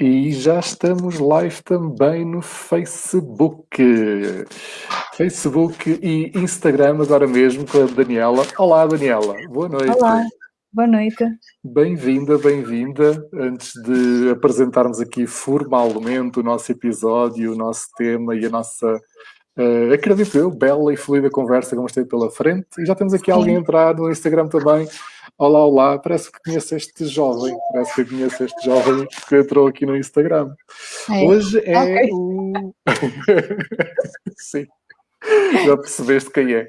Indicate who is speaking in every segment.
Speaker 1: E já estamos live também no Facebook. Facebook e Instagram agora mesmo com a Daniela. Olá, Daniela. Boa noite.
Speaker 2: Olá, boa noite.
Speaker 1: Bem-vinda, bem-vinda. Antes de apresentarmos aqui formalmente o nosso episódio, o nosso tema e a nossa, uh, acredito eu, bela e fluida conversa que vamos ter pela frente. E já temos aqui Sim. alguém a entrar no Instagram também. Olá, olá, parece que conheço este jovem, parece que conheço este jovem que entrou aqui no Instagram. É. Hoje é okay. o... sim, já percebeste quem é.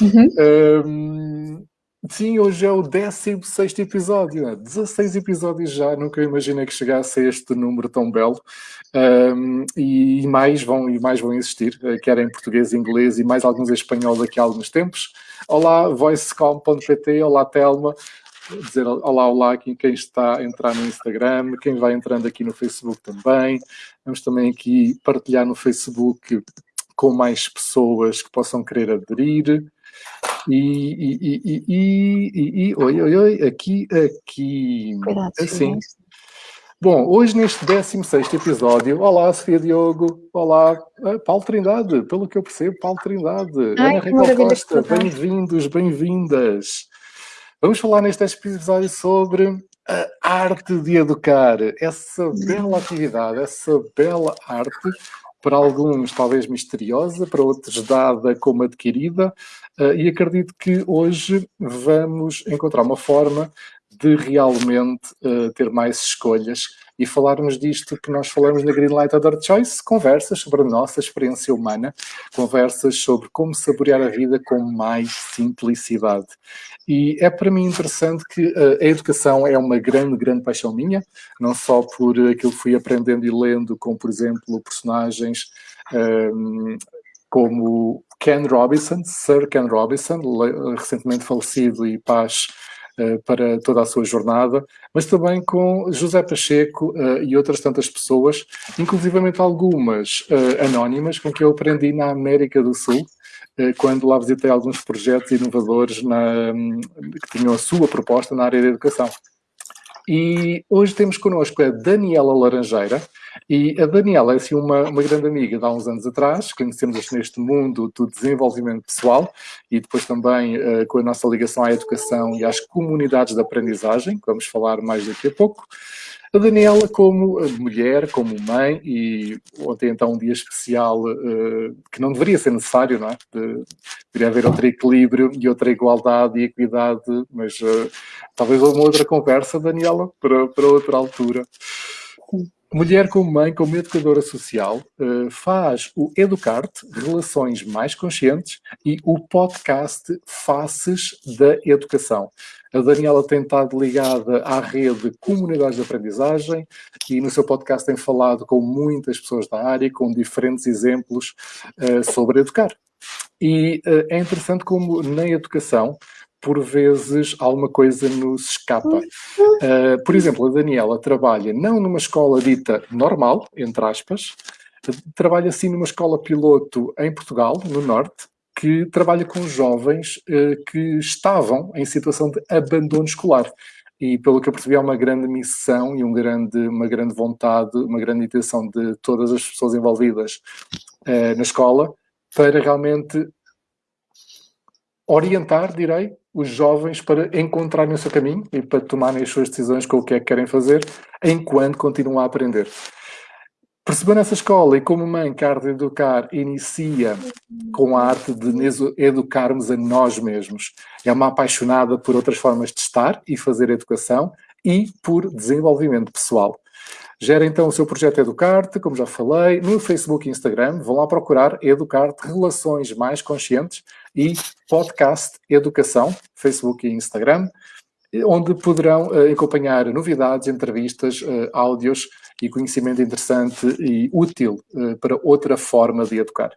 Speaker 1: Uhum. Um, sim, hoje é o 16 episódio, né? 16 episódios já, nunca imaginei que chegasse a este número tão belo. Um, e mais vão, e mais vão existir, eh, quer em português, inglês e mais alguns em espanhol daqui a alguns tempos. Olá, voicecom.pt, olá Telma, dizer olá, olá aqui quem está a entrar no Instagram, quem vai entrando aqui no Facebook também. Vamos também aqui partilhar no Facebook com mais pessoas que possam querer aderir. E, e, e, e, e, e oi, oi, oi, aqui, aqui,
Speaker 2: Cuidado,
Speaker 1: assim. Bom, hoje neste 16 episódio, olá Sofia Diogo, olá ah, Paulo Trindade, pelo que eu percebo, Paulo Trindade, Ai, Ana Raquel Costa, bem-vindos, bem-vindas. Vamos falar neste episódio sobre a arte de educar, essa bela atividade, essa bela arte, para alguns talvez misteriosa, para outros dada como adquirida, ah, e acredito que hoje vamos encontrar uma forma de realmente uh, ter mais escolhas e falarmos disto que nós falamos na Greenlight Other Choice, conversas sobre a nossa experiência humana, conversas sobre como saborear a vida com mais simplicidade. E é para mim interessante que uh, a educação é uma grande, grande paixão minha, não só por aquilo que fui aprendendo e lendo, como por exemplo personagens um, ehm, como Ken Robinson, Sir Ken Robinson, recentemente falecido e paz para toda a sua jornada, mas também com José Pacheco uh, e outras tantas pessoas, inclusivamente algumas uh, anónimas com que eu aprendi na América do Sul, quando lá visitei alguns projetos inovadores na, um, que tinham a sua proposta na área da educação. E hoje temos connosco a Daniela Laranjeira, e a Daniela é assim uma, uma grande amiga de há uns anos atrás, conhecemos-nos neste mundo do desenvolvimento pessoal e depois também uh, com a nossa ligação à educação e às comunidades de aprendizagem, que vamos falar mais daqui a pouco. A Daniela como mulher, como mãe, e ontem então um dia especial uh, que não deveria ser necessário, não é? De, deveria haver outro equilíbrio e outra igualdade e equidade, mas uh, talvez uma outra conversa, Daniela, para, para outra altura. Mulher como mãe, como educadora social, uh, faz o Educarte, Relações Mais Conscientes, e o podcast Faces da Educação. A Daniela tem estado ligada à rede Comunidades de Aprendizagem e no seu podcast tem falado com muitas pessoas da área, com diferentes exemplos uh, sobre educar. E uh, é interessante como na educação por vezes alguma coisa nos escapa. Uh, por exemplo, a Daniela trabalha não numa escola dita normal, entre aspas, trabalha sim numa escola piloto em Portugal, no Norte, que trabalha com jovens uh, que estavam em situação de abandono escolar. E pelo que eu percebi, há uma grande missão e um grande, uma grande vontade, uma grande intenção de todas as pessoas envolvidas uh, na escola para realmente orientar, direi, os jovens para encontrarem o seu caminho e para tomarem as suas decisões com o que é que querem fazer, enquanto continuam a aprender. Percebendo essa escola e como mãe que a arte de educar inicia com a arte de educarmos a nós mesmos. É uma apaixonada por outras formas de estar e fazer educação e por desenvolvimento pessoal. Gera então o seu projeto Educarte, como já falei, no Facebook e Instagram. Vão lá procurar Educarte Relações Mais Conscientes e Podcast Educação, Facebook e Instagram, onde poderão uh, acompanhar novidades, entrevistas, uh, áudios e conhecimento interessante e útil uh, para outra forma de educar.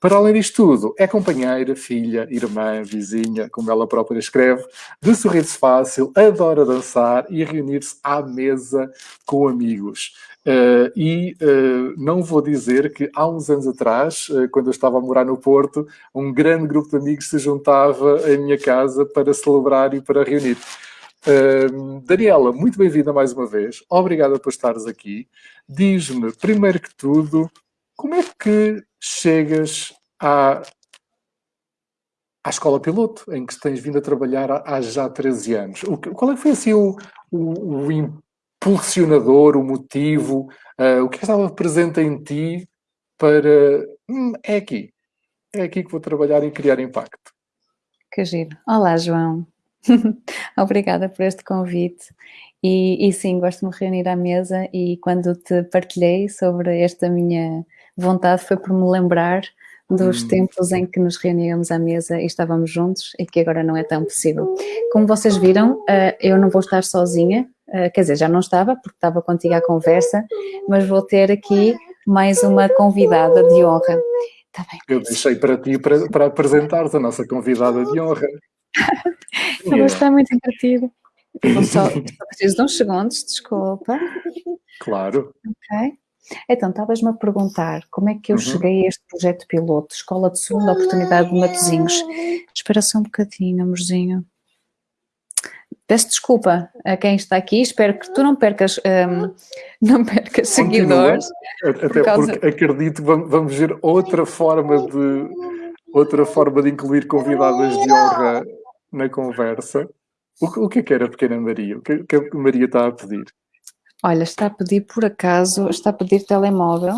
Speaker 1: Para além disto tudo, é companheira, filha, irmã, vizinha, como ela própria escreve, de sorriso fácil, adora dançar e reunir-se à mesa com amigos. Uh, e uh, não vou dizer que há uns anos atrás, uh, quando eu estava a morar no Porto, um grande grupo de amigos se juntava em minha casa para celebrar e para reunir. Uh, Daniela, muito bem-vinda mais uma vez. Obrigada por estares aqui. Diz-me, primeiro que tudo, como é que chegas à, à escola piloto, em que tens vindo a trabalhar há, há já 13 anos? O, qual é que foi assim o, o, o impulsionador, o motivo, uh, o que estava presente em ti para... Hum, é aqui, é aqui que vou trabalhar e criar impacto.
Speaker 2: Que giro. Olá, João. Obrigada por este convite. E, e, sim, gosto de me reunir à mesa e quando te partilhei sobre esta minha vontade foi por me lembrar dos hum. tempos em que nos reuníamos à mesa e estávamos juntos e que agora não é tão possível. Como vocês viram, eh, eu não vou estar sozinha, eh, quer dizer, já não estava porque estava contigo à conversa, mas vou ter aqui mais uma convidada de honra.
Speaker 1: Tá bem. Eu deixei para ti para, para apresentar-te a nossa convidada de honra.
Speaker 2: Ela está muito divertido. Só, só preciso de uns segundos, desculpa.
Speaker 1: Claro.
Speaker 2: Ok. Então, estavas-me a perguntar como é que eu uhum. cheguei a este projeto piloto, Escola de Segunda Oportunidade de Matosinhos. Espera só um bocadinho, amorzinho. Peço desculpa a quem está aqui, espero que tu não percas, um, não percas seguidores.
Speaker 1: Até causa... porque acredito que vamos ver outra forma de outra forma de incluir convidadas de honra na conversa. O, o que é que era a pequena Maria? O que, é que a Maria está a pedir?
Speaker 2: Olha, está a pedir por acaso, está a pedir telemóvel,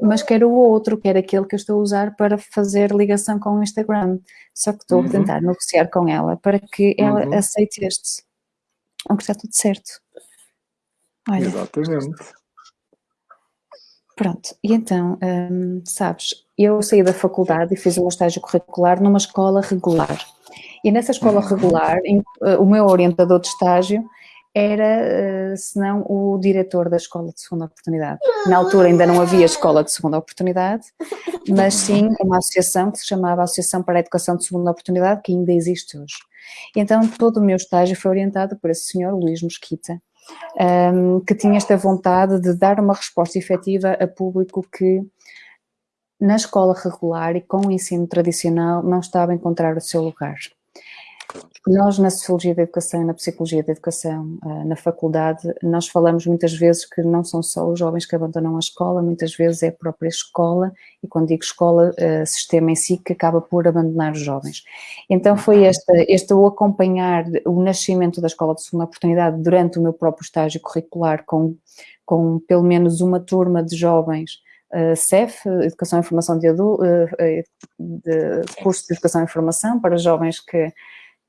Speaker 2: mas quero o outro, que era aquele que eu estou a usar para fazer ligação com o Instagram. Só que estou uhum. a tentar negociar com ela para que ela uhum. aceite este. Aunque está tudo certo.
Speaker 1: Olha. Exatamente.
Speaker 2: Pronto, e então, hum, sabes, eu saí da faculdade e fiz o meu estágio curricular numa escola regular. E nessa escola uhum. regular, em, uh, o meu orientador de estágio era, uh, se não, o diretor da escola de segunda oportunidade. Na altura ainda não havia escola de segunda oportunidade, mas sim uma associação que se chamava Associação para a Educação de Segunda Oportunidade, que ainda existe hoje. Então todo o meu estágio foi orientado por esse senhor, Luís Mosquita, um, que tinha esta vontade de dar uma resposta efetiva a público que na escola regular e com o ensino tradicional não estava a encontrar o seu lugar. Nós, na Sociologia da Educação e na Psicologia da Educação, ah, na faculdade, nós falamos muitas vezes que não são só os jovens que abandonam a escola, muitas vezes é a própria escola, e quando digo escola, ah, sistema em si, que acaba por abandonar os jovens. Então foi este, este o acompanhar o nascimento da Escola de Segunda Oportunidade durante o meu próprio estágio curricular, com, com pelo menos uma turma de jovens Uh, CEF, Educação e Informação de Adulto, uh, de curso de Educação e Informação para jovens que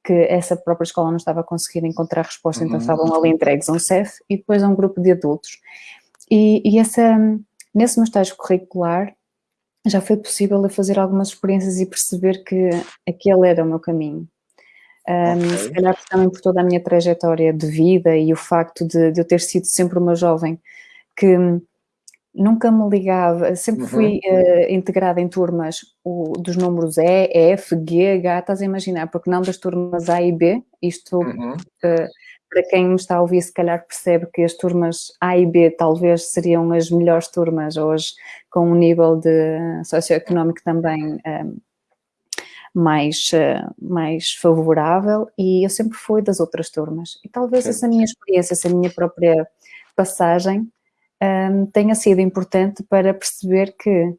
Speaker 2: que essa própria escola não estava a conseguir encontrar resposta, então uhum. estavam ali entregues a um CEF e depois a um grupo de adultos. E, e essa, nesse meu estágio curricular já foi possível fazer algumas experiências e perceber que aquele era o meu caminho. Um, okay. Se calhar também por toda a minha trajetória de vida e o facto de, de eu ter sido sempre uma jovem que nunca me ligava, sempre uhum. fui uh, integrada em turmas o, dos números E, F, G, H, estás a imaginar, porque não das turmas A e B, isto uhum. uh, para quem me está a ouvir se calhar percebe que as turmas A e B talvez seriam as melhores turmas hoje, com um nível de socioeconómico também um, eh, mais, uh, mais favorável e eu sempre fui das outras turmas e talvez Sim. essa minha experiência, essa minha própria passagem um, tenha sido importante para perceber que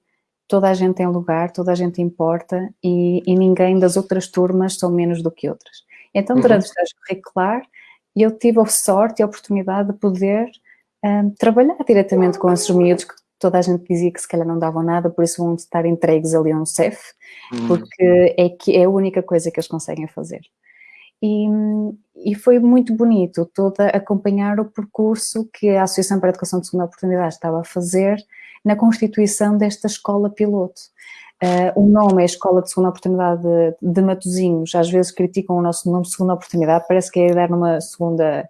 Speaker 2: toda a gente tem lugar, toda a gente importa e, e ninguém das outras turmas são menos do que outras. Então, uhum. durante o estágio curricular, eu tive a sorte e a oportunidade de poder um, trabalhar diretamente com esses miúdos que toda a gente dizia que se calhar não davam nada, por isso vão estar entregues ali a um CEF, uhum. porque é, que é a única coisa que eles conseguem fazer. E, e, foi muito bonito toda acompanhar o percurso que a Associação para a Educação de Segunda Oportunidade estava a fazer na constituição desta escola piloto. Uh, o nome é Escola de Segunda Oportunidade de, de Matozinhos, às vezes criticam o nosso nome Segunda Oportunidade, parece que é dar numa segunda,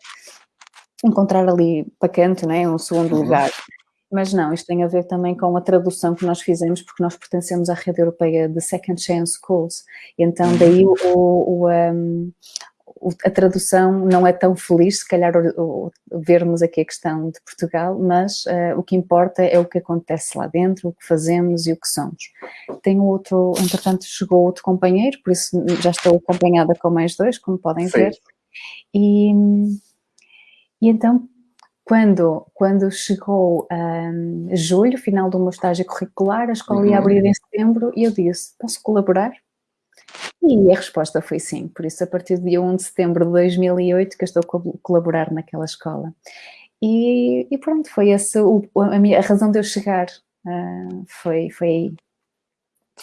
Speaker 2: encontrar ali para canto, né, um segundo uhum. lugar. Mas não, isto tem a ver também com a tradução que nós fizemos, porque nós pertencemos à rede europeia de Second Chance Schools, então daí o, o, um, a tradução não é tão feliz, se calhar o, o, vermos aqui a questão de Portugal, mas uh, o que importa é o que acontece lá dentro, o que fazemos e o que somos. Tenho outro, entretanto chegou outro companheiro, por isso já estou acompanhada com mais dois, como podem Sim. ver. E, e então, quando, quando chegou um, julho, final do meu estágio curricular, a escola ia uhum. abrir em setembro e eu disse, posso colaborar? E a resposta foi sim, por isso a partir do dia 1 de setembro de 2008 que eu estou a colaborar naquela escola. E, e pronto, foi essa a, minha, a razão de eu chegar, uh, foi, foi aí.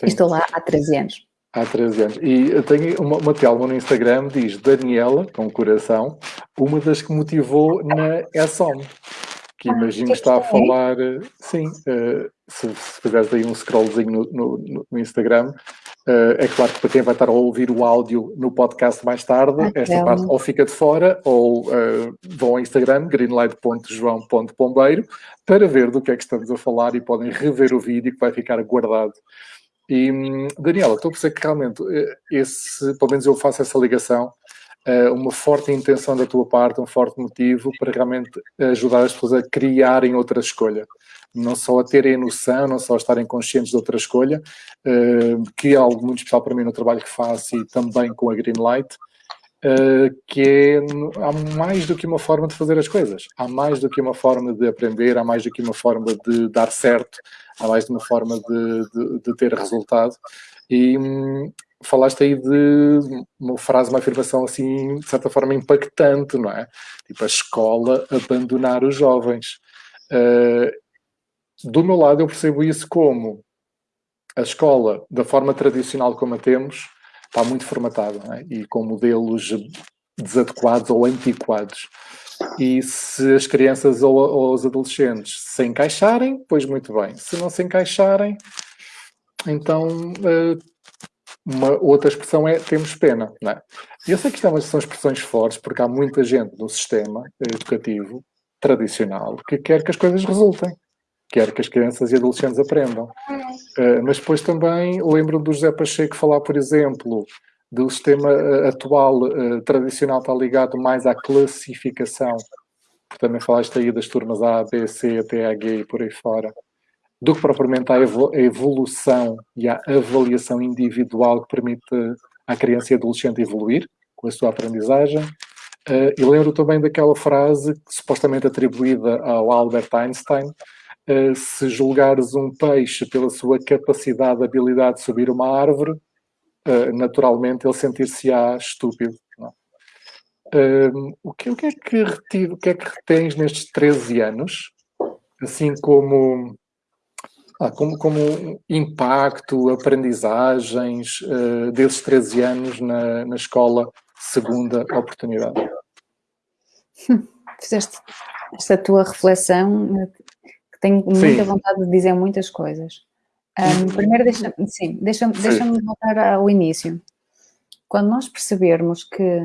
Speaker 2: Estou lá há 13 anos.
Speaker 1: Há 13 anos. E eu tenho uma, uma telma no Instagram, diz Daniela, com coração, uma das que motivou na ESOM. Que ah, imagino está a falar, sim, uh, se, se fizeres aí um scrollzinho no, no, no Instagram, Uh, é claro que para quem vai estar a ouvir o áudio no podcast mais tarde, ah, esta parte ou fica de fora ou uh, vão ao Instagram, greenlight.joão.pombeiro, para ver do que é que estamos a falar e podem rever o vídeo que vai ficar guardado. E, hum, Daniela, estou a perceber que realmente eh, esse, pelo menos eu faço essa ligação, uh, uma forte intenção da tua parte, um forte motivo para realmente ajudar as pessoas a criarem outra escolha. Não só a terem noção, não só a estarem conscientes de outra escolha, uh, que é algo muito especial para mim no trabalho que faço e também com a Greenlight, que é, há mais do que uma forma de fazer as coisas, há mais do que uma forma de aprender, há mais do que uma forma de dar certo, há mais de uma forma de, de, de ter resultado. E hum, falaste aí de uma frase, uma afirmação assim, de certa forma impactante, não é? Tipo, a escola abandonar os jovens. Uh, do meu lado, eu percebo isso como a escola, da forma tradicional como a temos, está muito formatada é? e com modelos desadequados ou antiquados. E se as crianças ou, ou, os adolescentes se encaixarem, pois muito bem. Se não se encaixarem, então uh, uma outra expressão é temos pena. Não é? Eu sei que isto é são expressões fortes, porque há muita gente no sistema educativo tradicional que quer que as coisas resultem quer que as crianças e adolescentes aprendam. Uh, mas depois também lembro do José Pacheco falar, por exemplo, do sistema uh, atual uh, tradicional está ligado mais à classificação, também falaste aí das turmas A, B, C, até G e por aí fora, do que propriamente à evolução e à avaliação individual que permite à criança e adolescente evoluir com a sua aprendizagem. Uh, e lembro também daquela frase supostamente atribuída ao Albert Einstein, uh, se julgares um peixe pela sua capacidade, habilidade de subir uma árvore, naturalmente ele sentir-se-á estúpido. Uh, o, que, o, que, é que retiro, o que é que retens nestes 13 anos, assim como, ah, como, como impacto, aprendizagens desses 13 anos na, na escola Segunda Oportunidade?
Speaker 2: Fizeste esta tua reflexão tenho muita sim. vontade de dizer muitas coisas. Um, primeiro, deixa, deixa-me deixa voltar ao início. Quando nós percebermos que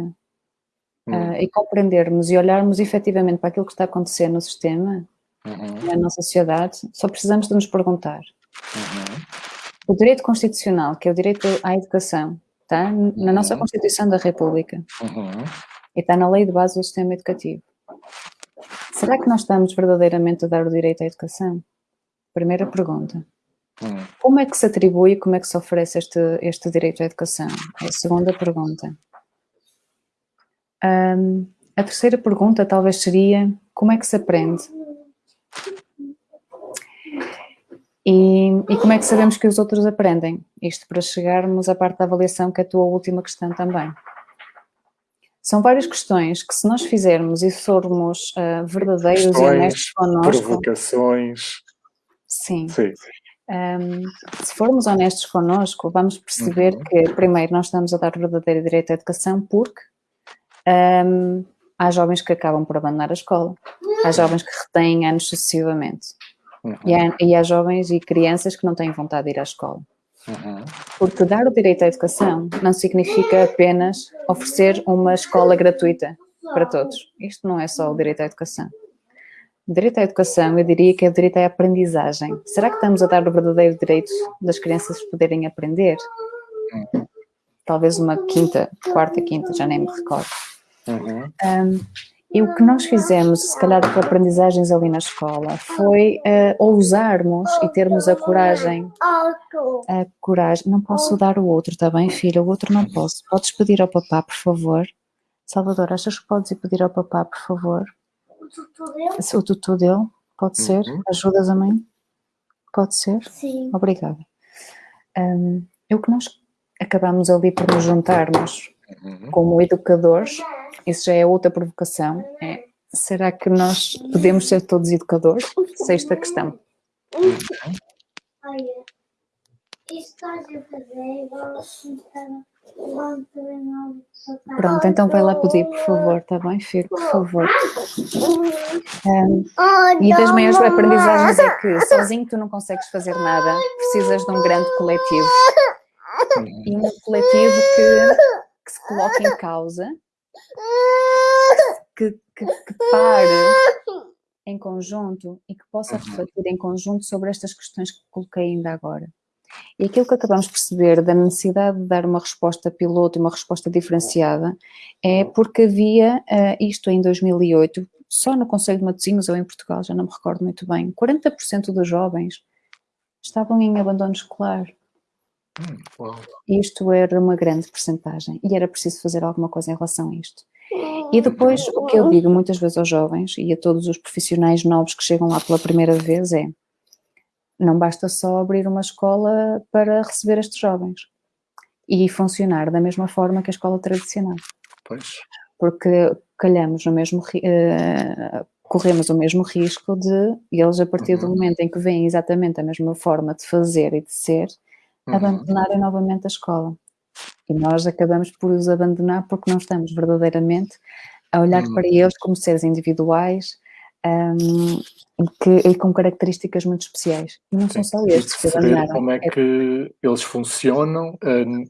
Speaker 2: uh, e compreendermos e olharmos efetivamente para aquilo que está a acontecer no sistema, uhum. na nossa sociedade, só precisamos de nos perguntar. Uhum. O direito constitucional, que é o direito à educação, está na nossa uhum. Constituição da República uhum. e está na lei de base do sistema educativo. Será que nós estamos verdadeiramente a dar o direito à educação? Primeira pergunta. Hum. Como é que se atribui e como é que se oferece este, este direito à educação? É a segunda pergunta. Um, a terceira pergunta talvez seria como é que se aprende? E, e, como é que sabemos que os outros aprendem? Isto para chegarmos à parte da avaliação, que é a tua última questão também. São várias questões que se nós fizermos e formos uh, verdadeiros questões, e honestos connosco...
Speaker 1: provocações...
Speaker 2: Sim. Sim. Um, se formos honestos connosco, vamos perceber uhum. que, primeiro, nós estamos a dar o verdadeiro direito à educação porque um, há jovens que acabam por abandonar a escola, há jovens que retêm anos sucessivamente, uhum. e, há, e há jovens e crianças que não têm vontade de ir à escola. Uhum. Porque dar o direito à educação não significa apenas oferecer uma escola gratuita para todos. Isto não é só o direito à educação. O direito à educação, eu diria que é o direito à aprendizagem. Será que estamos a dar o verdadeiro direito das crianças poderem aprender? Uhum. Talvez uma quinta, quarta, quinta, já nem me recordo. Uhum. Um, e o que nós fizemos, se calhar com aprendizagens ali na escola, foi uh, ousarmos e termos a coragem, a coragem, não posso dar o outro, está bem filha, o outro não posso, podes pedir ao papá, por favor, Salvador, achas que podes ir pedir ao papá, por favor? O tutu dele? O tutu dele, pode ser? Uhum. Ajudas a mãe? Pode ser?
Speaker 3: Sim.
Speaker 2: Obrigada. Um, eu que nós acabamos ali por nos juntarmos uhum. como educadores, isso já é outra provocação, é, será que nós podemos ser todos educadores? Sexta questão.
Speaker 3: Uhum. Olha, isto estás a fazer igual
Speaker 2: Pronto, então vai lá pedir, por favor, está bem, filho? Por favor. Um, e das maiores aprendizagens é que sozinho tu não consegues fazer nada, precisas de um grande coletivo. E um coletivo que, que se coloque em causa, que, que, que pare em conjunto e que possa refletir em conjunto sobre estas questões que coloquei ainda agora. E aquilo que acabamos de perceber da necessidade de dar uma resposta piloto e uma resposta diferenciada é porque havia uh, isto em 2008, só no Conselho de Matosinhos ou em Portugal, já não me recordo muito bem, 40% dos jovens estavam em abandono escolar. Hum, isto era uma grande percentagem e era preciso fazer alguma coisa em relação a isto. E depois, o que eu digo muitas vezes aos jovens e a todos os profissionais novos que chegam lá pela primeira vez é não basta só abrir uma escola para receber estes jovens e funcionar da mesma forma que a escola tradicional.
Speaker 1: Pois.
Speaker 2: Porque calhamos no mesmo, uh, corremos o mesmo risco de eles, a partir uhum. do momento em que veem exatamente a mesma forma de fazer e de ser, uhum. abandonarem novamente a escola. E nós acabamos por os abandonar porque não estamos verdadeiramente a olhar uhum. para eles como seres individuais, um, que, e com características muito especiais. E não Sim. são só estes
Speaker 1: que como é, é que eles funcionam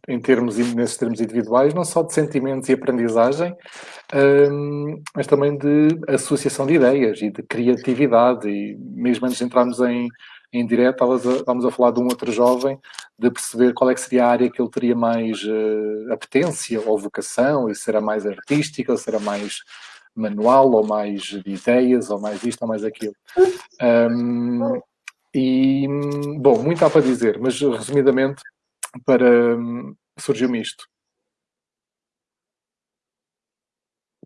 Speaker 1: em termos, nesses termos individuais, não só de sentimentos e aprendizagem, uh, mas também de associação de ideias e de criatividade. E mesmo antes de entrarmos em, em direto, estávamos a, falar de um outro jovem, de perceber qual é que seria a área que ele teria mais uh, apetência ou vocação, e se era mais artística, ou se era mais manual, ou mais de ideias, ou mais isto, ou mais aquilo. Um, e, bom, muito há para dizer, mas resumidamente, para surgiu-me isto.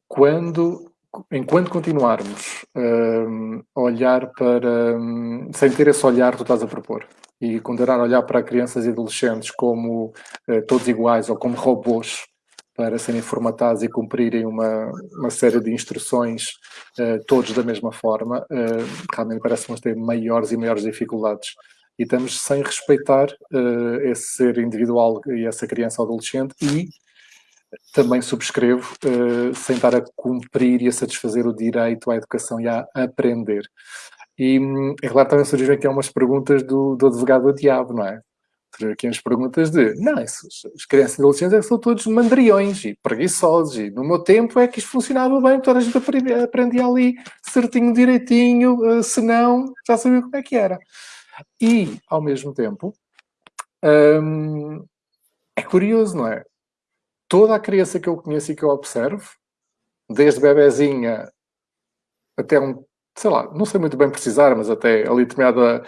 Speaker 1: Quando, enquanto continuarmos um, a olhar para, um, sem ter esse olhar que tu estás a propor, e continuar a olhar para crianças e adolescentes como uh, todos iguais ou como robôs, para serem formatados e cumprirem uma, uma série de instruções, uh, todos da mesma forma, uh, realmente parece-nos ter maiores e maiores dificuldades. E estamos sem respeitar uh, esse ser individual e essa criança ou adolescente e também subscrevo, sem estar a cumprir e a satisfazer o direito à educação e a aprender. E, hum, é claro, também surgiram aqui algumas perguntas do, do advogado do diabo, não é? Aqui as perguntas de não, isso, as crianças e adolescentes é são todos mandriões e preguiçosos e no meu tempo é que isto funcionava bem, toda a gente aprendia, aprendia ali certinho, direitinho, eh, se não, já sabia como é que era. E, ao mesmo tempo, hum, é curioso, não é? Toda a criança que eu conheço e que eu observo, desde bebezinha até um, sei lá, não sei muito bem precisar, mas até ali determinada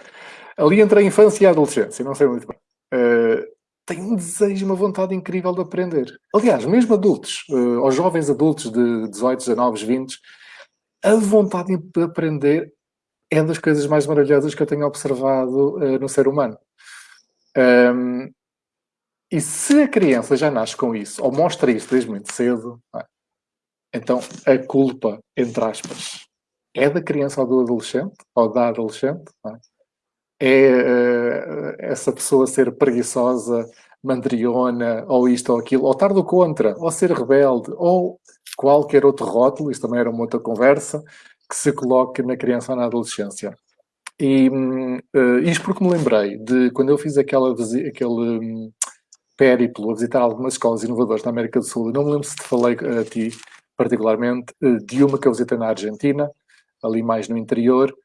Speaker 1: ali entre a infância e a adolescência, não sei muito bem uh, têm um desejo, uma vontade incrível de aprender. Aliás, mesmo adultos, uh, jovens adultos de 18, 19, 20, a vontade de aprender é das coisas mais maravilhosas que eu tenho observado uh, no ser humano. Um, e se a criança já nasce com isso, ou mostra isso desde muito cedo, é? então a culpa, entre aspas, é da criança ou do adolescente, ou da adolescente, é? É uh, essa pessoa ser preguiçosa, mandriona, ou isto ou aquilo, ou estar do contra, ou ser rebelde, ou qualquer outro rótulo, isso também era uma outra conversa, que se coloque na criança ou na adolescência. E uh, isto porque me lembrei de quando eu fiz aquela, aquele um, périplo a visitar algumas escolas inovadoras na América do Sul, não me lembro se te falei a ti particularmente, de uma que eu visitei na Argentina, ali mais no interior,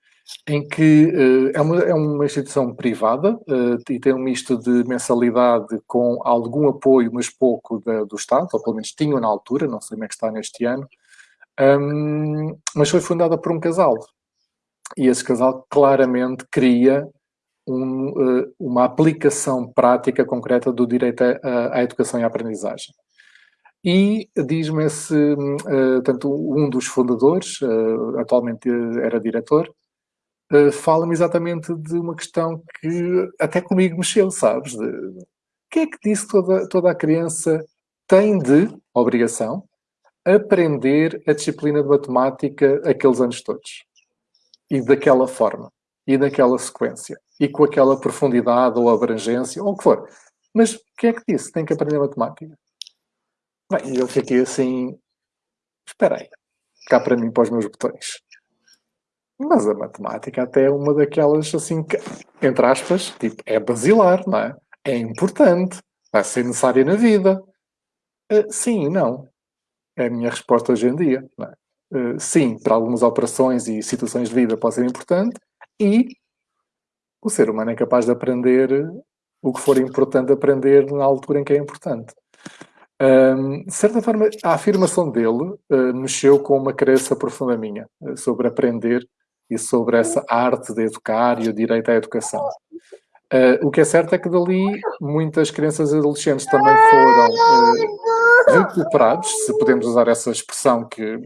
Speaker 1: em que uh, é, uma, é uma instituição privada uh, e tem um misto de mensalidade com algum apoio, mas pouco da, do Estado, ou pelo menos tinham na altura, não sei como é que está neste ano, um, mas foi fundada por um casal. E esse casal claramente cria um, uh, uma aplicação prática concreta do direito à, à educação e à aprendizagem. E diz-me esse, uh, tanto um dos fundadores, uh, atualmente era diretor, uh, fala-me exatamente de uma questão que até comigo mexeu, sabes? De, que é que disse toda, toda a criança tem de obrigação aprender a disciplina de matemática aqueles anos todos? E daquela forma, e daquela sequência, e com aquela profundidade ou abrangência, ou o que for. Mas o que é que disse? Tem que aprender matemática. Bem, eu fiquei assim, espera aí, cá para mim, para os meus botões. Mas a matemática até é uma daquelas, assim, que, entre aspas, tipo, é basilar, não é? É importante, vai ser necessária na vida. Uh, sim e não. É a minha resposta hoje em dia. Uh, sim, para algumas operações e situações de vida pode ser importante e o ser humano é capaz de aprender o que for importante aprender na altura em que é importante. Um, de certa forma, a afirmação dele uh, mexeu com uma crença profunda minha uh, sobre aprender e sobre essa arte de educar e o direito à educação. Uh, o que é certo é que dali muitas crianças e adolescentes também foram recuperados, se podemos usar essa expressão, que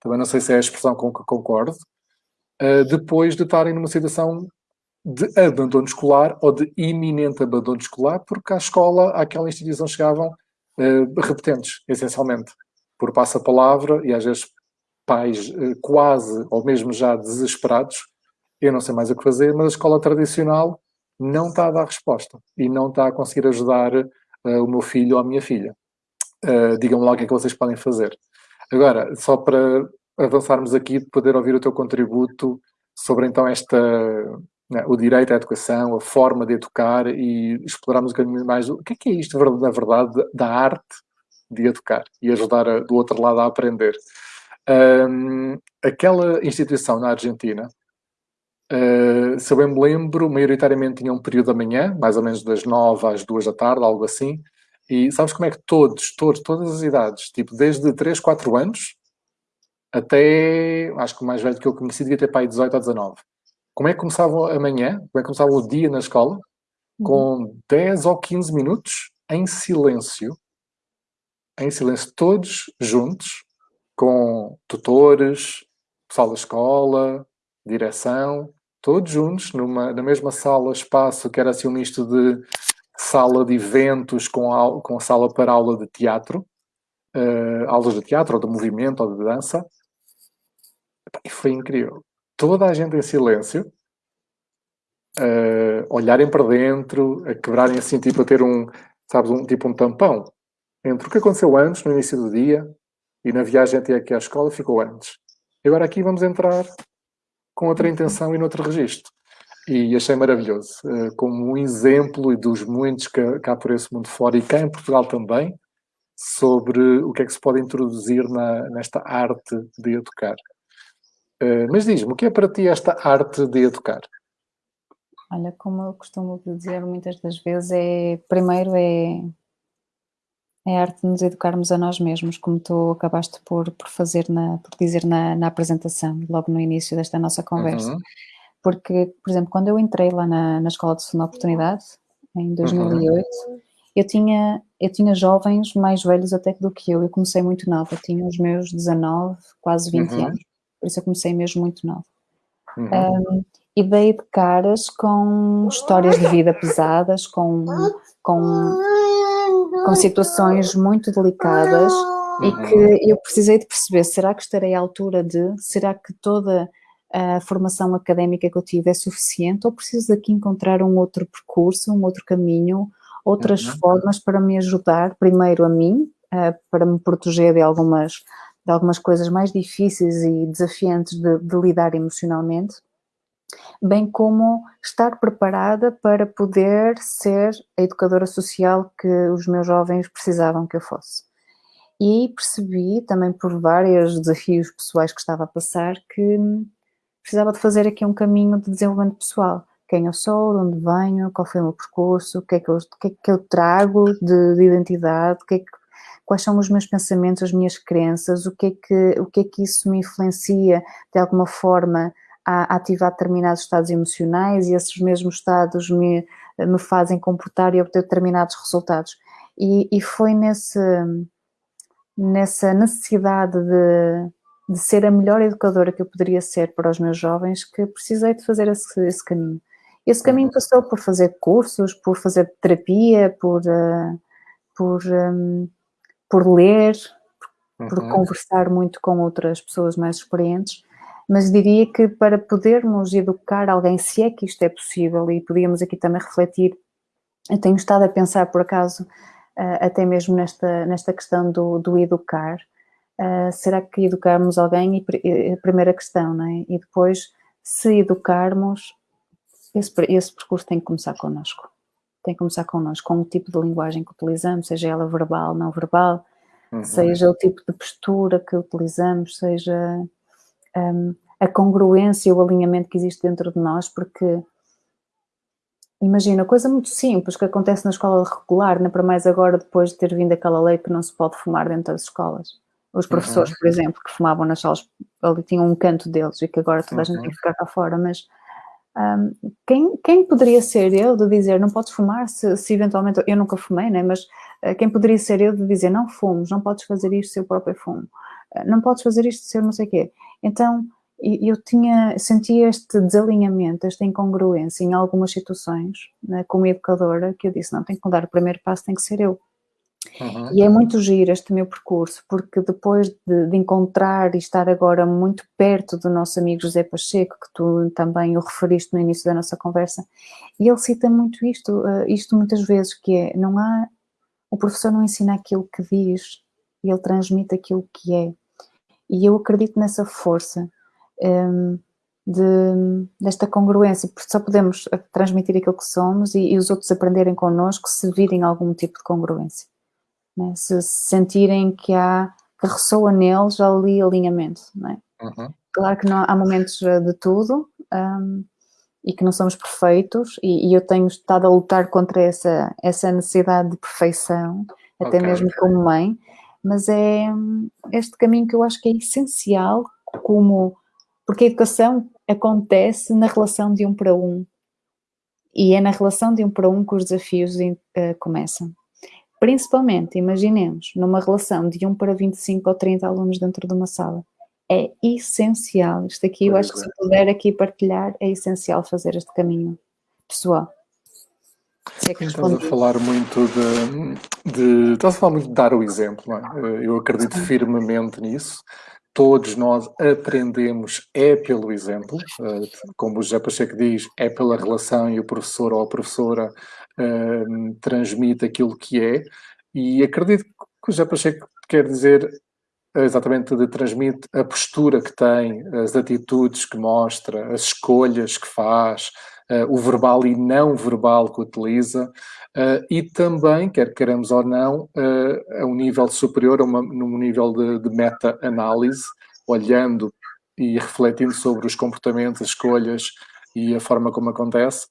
Speaker 1: também não sei se é a expressão com que concordo, depois de estarem numa situação de abandono escolar ou de iminente abandono escolar, porque à escola, àquela instituição chegavam uh, repetentes, essencialmente, por passa-palavra e às vezes pais uh, quase ou mesmo já desesperados. Eu não sei mais o que fazer, mas a escola tradicional não está a dar resposta e não está a conseguir ajudar uh, o meu filho ou a minha filha. Uh, Digam-me lá o que é que vocês podem fazer. Agora, só para avançarmos aqui, poder ouvir o teu contributo sobre então esta né, o direito à educação, a forma de educar e explorarmos um bocadinho mais o que é, que é isto, na verdade, da arte de educar e ajudar a, do outro lado a aprender. Um, aquela instituição na Argentina, uh, se eu bem me lembro, maioritariamente tinha um período da manhã, mais ou menos das nove às duas da tarde, algo assim, e sabes como é que todos, todos, todas as idades, tipo desde 3, 4 anos até, acho que o mais velho que eu conheci devia ter pai 18 ou 19 como é que começava amanhã, como é que começava o dia na escola, uhum. com 10 ou 15 minutos em silêncio, em silêncio, todos juntos, com tutores, pessoal da escola, direção, todos juntos, numa, na mesma sala, espaço, que era assim um misto de sala de eventos com, a, com sala para aula de teatro, uh, aulas de teatro, ou de movimento, ou de dança. E foi incrível toda a gente em silêncio, uh, olharem para dentro, a quebrarem assim, tipo a ter um, sabes, um, tipo um tampão entre o que aconteceu antes, no início do dia, e na viagem até aqui à escola ficou antes. Agora aqui vamos entrar com outra intenção e noutro registro. E achei maravilhoso, uh, como um exemplo e dos muitos que, que há por esse mundo fora e cá em Portugal também, sobre o que é que se pode introduzir na, nesta arte de educar. Eh, mas diz-me, o que é para ti esta arte de educar?
Speaker 2: Olha, como eu costumo dizer muitas das vezes, é primeiro é, é a arte de nos educarmos a nós mesmos, como tu acabaste por, por fazer, na, por dizer na, na apresentação, logo no início desta nossa conversa. Uhum. Porque, por exemplo, quando eu entrei lá na, na Escola de Segunda Oportunidade, em 2008, uhum. eu, tinha, eu tinha jovens mais velhos até do que eu, eu comecei muito nova, tinha os meus 19, quase 20 uhum. anos por isso eu comecei mesmo muito nova. Uhum. Um, e dei de caras com histórias de vida pesadas, com, com, com situações muito delicadas uhum. e que eu precisei de perceber, será que estarei à altura de, será que toda a formação académica que eu tive é suficiente ou preciso aqui encontrar um outro percurso, um outro caminho, outras uhum. formas para me ajudar, primeiro a mim, uh, para me proteger de algumas de algumas coisas mais difíceis e desafiantes de, de lidar emocionalmente, bem como estar preparada para poder ser a educadora social que os meus jovens precisavam que eu fosse. E percebi também por vários desafios pessoais que estava a passar que precisava de fazer aqui um caminho de desenvolvimento pessoal. Quem eu sou, de onde venho, qual foi o meu percurso, o que é que eu, que é que eu trago de, de identidade, que é que quais são os meus pensamentos, as minhas crenças, o que é que, o que, é que isso me influencia de alguma forma a ativar determinados estados emocionais e esses mesmos estados me, me fazem comportar e obter determinados resultados. E, e foi nesse, nessa necessidade de, de ser a melhor educadora que eu poderia ser para os meus jovens que precisei de fazer esse, esse caminho. Esse caminho uhum. passou por fazer cursos, por fazer terapia, por, uh, por, um, por ler, por uhum. conversar muito com outras pessoas mais experientes, mas diria que para podermos educar alguém, se é que isto é possível, e podíamos aqui também refletir, eu tenho estado a pensar por acaso, uh, até mesmo nesta, nesta questão do, do educar, uh, será que educarmos alguém, e, a primeira questão, não é? E depois, se educarmos, esse, esse percurso tem que começar connosco. Tem que começar connosco, com o tipo de linguagem que utilizamos, seja ela verbal, não verbal, uhum. seja o tipo de postura que utilizamos, seja um, a congruência, o alinhamento que existe dentro de nós, porque imagina, coisa muito simples que acontece na escola regular, não é para mais agora depois de ter vindo aquela lei que não se pode fumar dentro das escolas. Os professores, uhum. por exemplo, que fumavam nas salas, ali tinham um canto deles e que agora toda a gente uhum. tem que ficar cá fora, mas um, quem, quem poderia ser eu de dizer não podes fumar se, se eventualmente, eu nunca fumei, né, mas uh, quem poderia ser eu de dizer não fumes, não podes fazer isto se eu próprio fumo, uh, não podes fazer isto se eu não sei o quê. Então eu tinha, sentia este desalinhamento, esta incongruência em algumas situações, né, como educadora, que eu disse, não, tem que mudar, o primeiro passo tem que ser eu. Uhum. E é muito giro este meu percurso, porque depois de, de, encontrar e estar agora muito perto do nosso amigo José Pacheco, que tu também o referiste no início da nossa conversa, e ele cita muito isto, uh, isto muitas vezes, que é, não há, o professor não ensina aquilo que diz, ele transmite aquilo que é. E eu acredito nessa força um, ehm, de, desta congruência, porque só podemos eh, transmitir aquilo que somos e, e os outros aprenderem connosco se virem algum tipo de congruência né? se sentirem que há, que ressoa neles ali alinhamento, não é? Uhum. Claro que não, há momentos eh, de tudo um, e que não somos perfeitos e, e, eu tenho estado a lutar contra essa, essa necessidade de perfeição, até okay. mesmo como mãe, mas é este caminho que eu acho que é essencial como, porque a educação acontece na relação de um para um e é na relação de um para um que os desafios uh, começam. Principalmente, imaginemos, numa relação de 1 para 25 ou 30 alunos dentro de uma sala. É essencial, isto aqui, eu acho que se eu puder aqui partilhar, é essencial fazer este caminho pessoal.
Speaker 1: Se é que estás a falar muito de, de, Estás a falar muito de dar o exemplo, não é? Eu acredito firmemente nisso. Todos nós aprendemos é pelo exemplo, eh, como o José Pacheco diz, é pela relação e o professor ou a professora uh, transmite aquilo que é, e acredito que o José Pacheco quer dizer exatamente de transmite a postura que tem, as atitudes que mostra, as escolhas que faz, uh, o verbal e não verbal que utiliza, uh, e também, quer queremos ou não, uh, a um nível superior, a uma, num nível de, de meta-análise, olhando e refletindo sobre os comportamentos, as escolhas e a forma como acontece,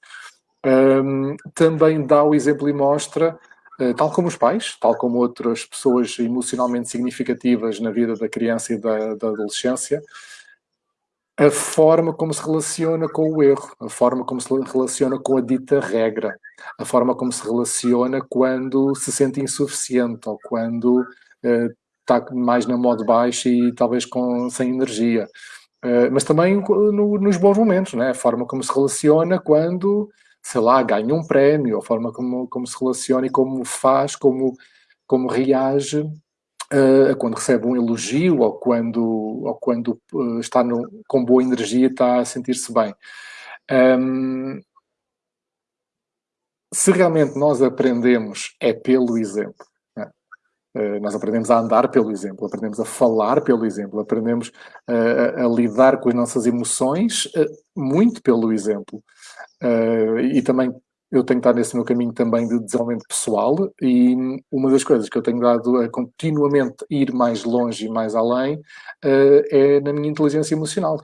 Speaker 1: um, também dá o exemplo e mostra, uh, tal como os pais, tal como outras pessoas emocionalmente significativas na vida da criança e da, da adolescência, a forma como se relaciona com o erro, a forma como se relaciona com a dita regra, a forma como se relaciona quando se sente insuficiente ou quando uh, está mais na modo baixo e talvez com, sem energia. Uh, mas também no, nos bons momentos, né? a forma como se relaciona quando sei lá, ganha um prémio, a forma como, como se relaciona e como faz, como, como reage uh, quando recebe um elogio ou quando, ou quando uh, está no, com boa energia e está a sentir-se bem. Um, se realmente nós aprendemos é pelo exemplo, Uh, nós aprendemos a andar pelo exemplo, aprendemos a falar pelo exemplo, aprendemos a, a, lidar com as nossas emoções muito pelo exemplo. E também eu tenho estado nesse meu caminho também de desenvolvimento pessoal e uma das coisas que eu tenho dado a continuamente ir mais longe e mais além é na minha inteligência emocional.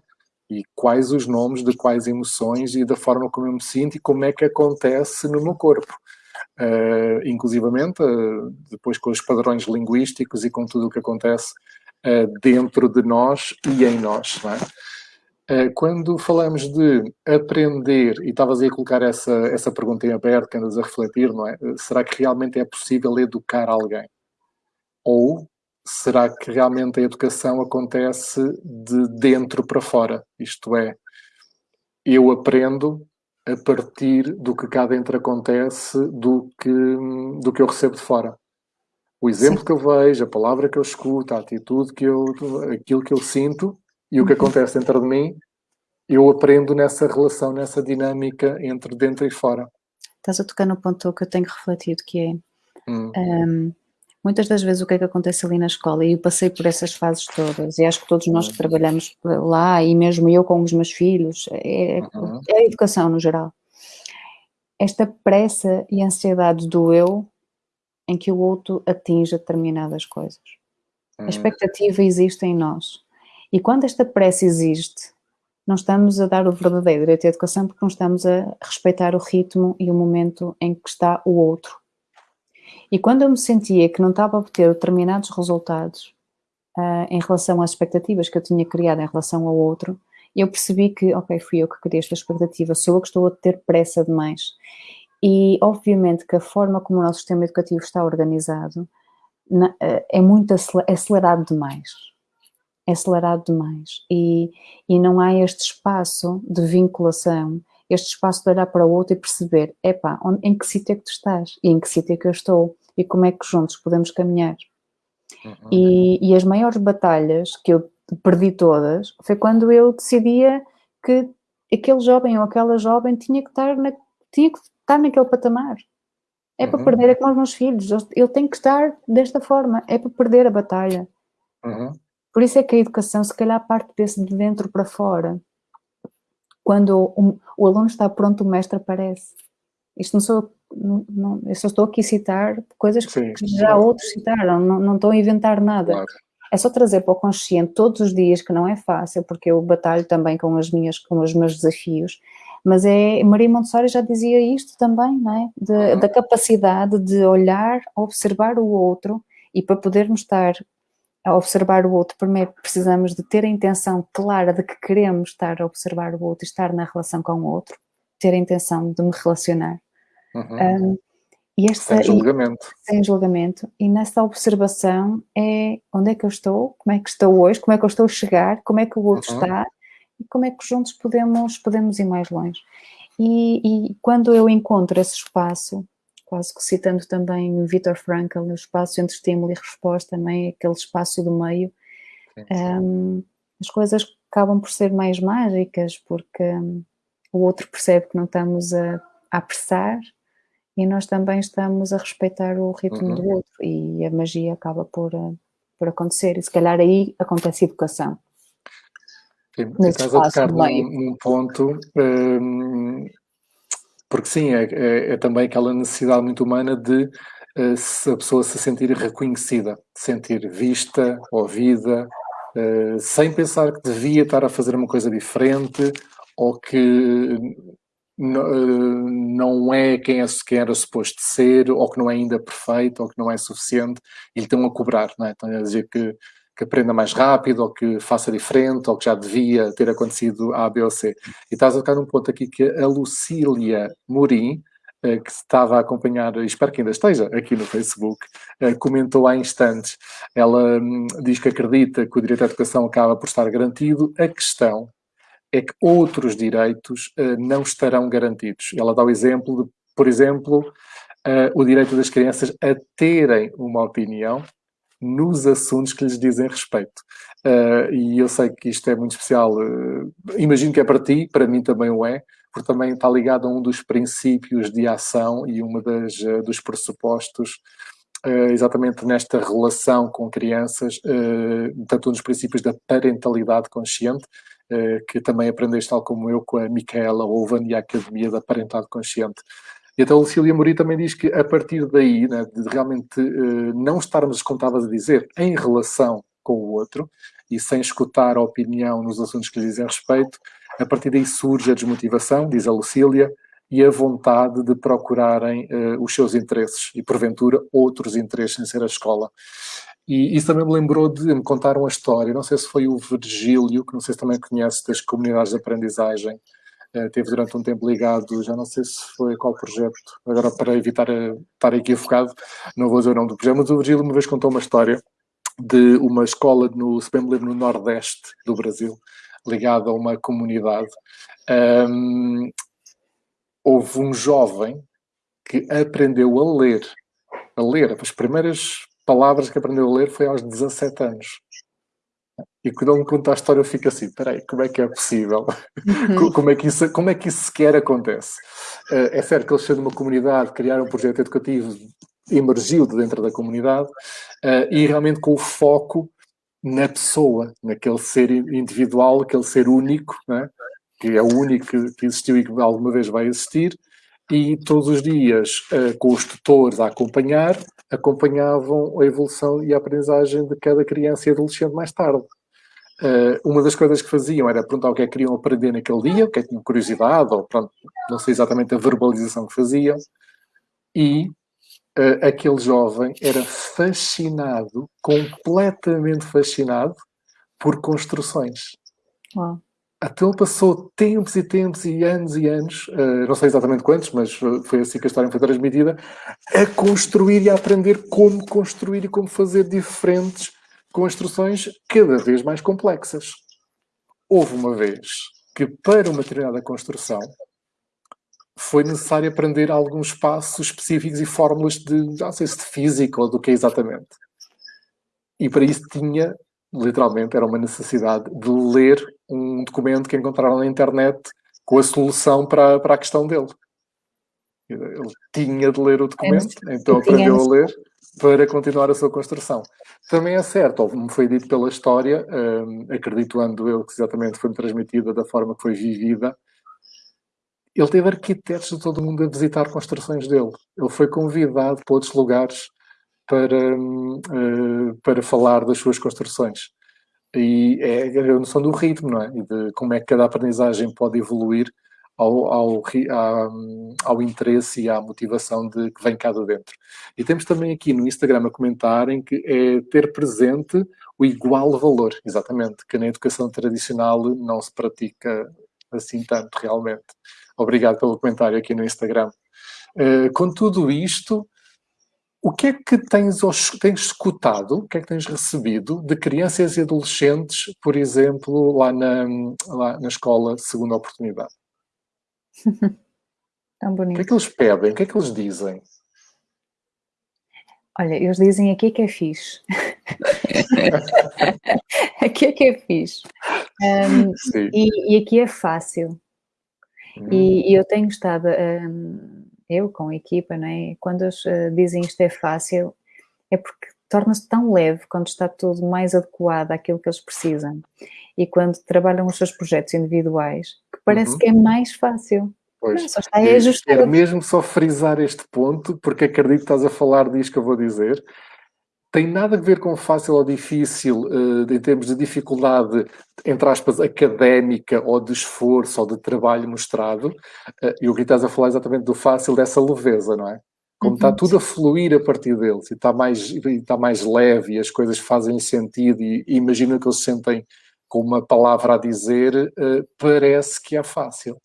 Speaker 1: E quais os nomes de quais emoções e da forma como eu me sinto e como é que acontece no meu corpo uh, inclusivamente, uh, depois com os padrões linguísticos e com tudo o que acontece uh, dentro de nós e em nós. É? Quando falamos de aprender, e estavas aí a colocar essa, essa pergunta em aberto, que andas a refletir, não é? Será que realmente é possível educar alguém? Ou será que realmente a educação acontece de dentro para fora? Isto é, eu aprendo a partir do que cá dentro acontece do que, do que eu recebo de fora. O exemplo Sim. que eu vejo, a palavra que eu escuto, a atitude que eu, aquilo que eu sinto e o que uhum. acontece dentro de mim, eu aprendo nessa relação, nessa dinâmica entre dentro e fora.
Speaker 2: Estás a tocar no ponto que eu tenho refletido, que é hum. um, muitas das vezes o que é que acontece ali na escola, e eu passei por essas fases todas, e acho que todos nós que trabalhamos lá, e mesmo eu com os meus filhos, é, uhum. é a educação no geral. Esta pressa e ansiedade do eu em que o outro atinja determinadas coisas. A hum. expectativa existe em nós. E quando esta pressa existe, não estamos a dar o verdadeiro direito à educação porque não estamos a respeitar o ritmo e o momento em que está o outro. E quando eu me sentia que não estava a obter determinados resultados uh, em relação às expectativas que eu tinha criado em relação ao outro, eu percebi que, ok, fui eu que criei esta expectativa, sou eu que estou a ter pressa demais. E, obviamente, que a forma como o nosso sistema educativo está organizado na, eh, é muito acelerado demais. É acelerado demais. E, e não há este espaço de vinculação, este espaço de olhar para o outro e perceber, epá, onde, em que sítio é que tu estás? E em que sítio é que eu estou? E como é que juntos podemos caminhar? Uhum. E, e as maiores batalhas que eu perdi todas foi quando eu decidia que aquele jovem ou aquela jovem tinha que estar na, tinha que estar naquele patamar. É uhum. para perder, é como os meus filhos, ele tem que estar desta forma, é para perder a batalha. Uhum. Por isso é que a educação, se calhar, parte desse de dentro para fora. Quando o, o aluno está pronto, o mestre aparece. Isto não sou, não, não, eu só estou aqui a citar coisas que, que já outros citaram, não, não estou a inventar nada. Claro. É só trazer para o consciente todos os dias, que não é fácil, porque eu batalho também com, as minhas, com os meus desafios, mas é, Maria Montessori já dizia isto também, não é? De, uhum. Da capacidade de olhar, observar o outro e para podermos estar a observar o outro, primeiro precisamos de ter a intenção clara de que queremos estar a observar o outro e estar na relação com o outro, ter a intenção de me relacionar. Uhum. Um,
Speaker 1: e esta, sem julgamento.
Speaker 2: E, sem julgamento. E nessa observação é onde é que eu estou, como é que estou hoje, como é que eu estou a chegar, como é que o outro uhum. está e como é que juntos podemos, podemos ir mais longe. E, e quando eu encontro esse espaço, quase que citando também o Viktor Frankl, no espaço entre estímulo e resposta, é? aquele espaço do meio, um, as coisas acabam por ser mais mágicas, porque um, o outro percebe que não estamos a, a apressar e nós também estamos a respeitar o ritmo uhum. do outro e a magia acaba por, por acontecer. E se calhar aí acontece educação.
Speaker 1: Sim, estás a tocar num, num, ponto, um, porque sim, é, é, é, também aquela necessidade muito humana de uh, a pessoa se sentir reconhecida, sentir vista, ouvida, uh, sem pensar que devia estar a fazer uma coisa diferente ou que não é quem, é quem era suposto ser, ou que não é ainda perfeito, ou que não é suficiente, e lhe estão a cobrar, não é? Estão a dizer que que aprenda mais rápido, ou que faça diferente, ou que já devia ter acontecido A, B ou C. E estás a tocar num ponto aqui que a Lucília Morim, eh, que estava a acompanhar, espero que ainda esteja aqui no Facebook, eh, comentou há instantes. Ela hum, diz que acredita que o direito à educação acaba por estar garantido. A questão é que outros direitos eh, não estarão garantidos. Ela dá o exemplo de, por exemplo, o direito das crianças a terem uma opinião nos assuntos que lhes dizem respeito. Uh, e eu sei que isto é muito especial, uh, imagino que é para ti, para mim também o é, porque também está ligado a um dos princípios de ação e uma das uh, dos pressupostos exatamente nesta relação com crianças, tanto um dos princípios da parentalidade consciente, que também aprendeste tal como eu com a Micaela Ovan e a Academia da Parentalidade Consciente. E até o Lucília Mori também diz que a partir daí, né, de realmente uh, não estarmos, estavas a dizer, em relação com o outro e sem escutar a opinião nos assuntos que lhe dizem respeito, a partir daí surge a desmotivação, diz a Lucília, e a vontade de procurarem uh, os seus interesses e, porventura, outros interesses sem ser a escola. E isso também me lembrou de me contar uma história, não sei se foi o Virgílio, que não sei se também conhece das comunidades de aprendizagem, Uh, teve durante um tempo ligado, já não sei se foi qual projeto, agora para evitar uh, estar equivocado, não vou dizer o nome do projeto, mas o Virgílio uma vez contou uma história de uma escola, no, se bem me lembro, no Nordeste do Brasil, ligada a uma comunidade. Um, houve um jovem que aprendeu a ler, a ler, as primeiras palavras que aprendeu a ler foi aos 17 anos. E quando ele me conta a história, eu fico assim: peraí, como é que é possível? Uhum. como, é que isso, como é que isso sequer acontece? Uh, é certo que eles de uma comunidade, criaram um projeto educativo, emergiu de dentro da comunidade uh, e realmente com o foco na pessoa, naquele ser individual, aquele ser único, né? que é o único que existiu e que alguma vez vai existir, e todos os dias, uh, com os tutores a acompanhar, acompanhavam a evolução e a aprendizagem de cada criança e adolescente mais tarde. Uh, uma das coisas que faziam era perguntar o que é que queriam aprender naquele dia, o que é que tinham curiosidade, ou pronto, não sei exatamente a verbalização que faziam, e uh, aquele jovem era fascinado, completamente fascinado, por construções. Uau. Até ele passou tempos e tempos e anos e anos, uh, não sei exatamente quantos, mas foi assim que a história foi transmitida, a construir e a aprender como construir e como fazer diferentes construções cada vez mais complexas. Houve uma vez que para uma determinada construção foi necessário aprender alguns passos específicos e fórmulas de, não sei se de física ou do que é exatamente. E para isso tinha, literalmente, era uma necessidade de ler um documento que encontraram na internet com a solução para, para a questão dele. Ele tinha de ler o documento, então aprendeu a ler para continuar a sua construção. Também é certo, ou me foi dito pela história, um, acreditando eu que exatamente foi transmitida da forma que foi vivida, ele teve arquitetos de todo o mundo a visitar construções dele. Ele foi convidado para outros lugares para, uh, para falar das suas construções. E é a noção do ritmo, não é? E de como é que cada aprendizagem pode evoluir ao, ao, ao, interesse e à motivação de, que vem cá de dentro. E temos também aqui no Instagram a comentarem que é ter presente o igual valor, exatamente, que na educação tradicional não se pratica assim tanto realmente. Obrigado pelo comentário aqui no Instagram. Uh, com tudo isto, o que é que tens, tens escutado, o que é que tens recebido de crianças e adolescentes, por exemplo, lá na, lá na escola Segunda Oportunidade?
Speaker 2: Tão bonito.
Speaker 1: O que é que eles pedem? O que é que eles dizem?
Speaker 2: Olha, eles dizem aqui que é fixe. aqui é que é fixe. Um, e, e, aqui é fácil. Hum. E, e, eu tenho estado, um, eu com a equipa, né, quando eles uh, dizem isto é fácil, é porque torna-se tão leve quando está tudo mais adequado àquilo que eles precisam. E quando trabalham os seus projetos individuais, que parece uhum. que é mais fácil.
Speaker 1: Pois, não, só está a ajustar. Quero mesmo só frisar este ponto, porque acredito que estás a falar disto que eu vou dizer. Tem nada a ver com fácil ou difícil, uh, em termos de dificuldade, entre aspas, académica ou de esforço ou de trabalho mostrado. Uh, e o que estás a falar exatamente do fácil, dessa leveza, não é? Como uhum. está tudo a fluir a partir deles e está mais, e está mais leve e as coisas fazem sentido e, e imagina que eles sentem com uma palavra a dizer, uh, parece que é fácil.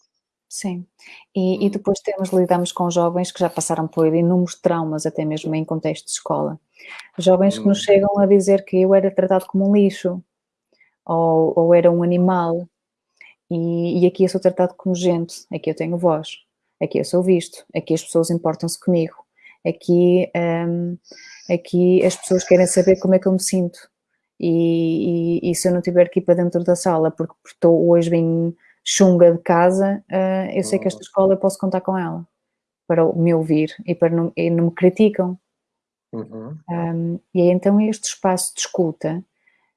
Speaker 2: Sim, e, e, depois temos, lidamos com jovens que já passaram por inúmeros traumas, até mesmo em contexto de escola. Jovens que nos hum. chegam a dizer que eu era tratado como um lixo, ou, ou era um animal, e, e, aqui eu sou tratado como gente, aqui eu tenho voz, aqui eu sou visto, aqui as pessoas importam-se comigo, aqui, um, aqui as pessoas querem saber como é que eu me sinto, e, e, e se eu não estiver aqui para dentro da sala, porque estou hoje bem chunga de casa, uh, eu sei que esta escola eu posso contar com ela para me ouvir e para não, e não me criticam. Uhum. Um, e é então este espaço de escuta,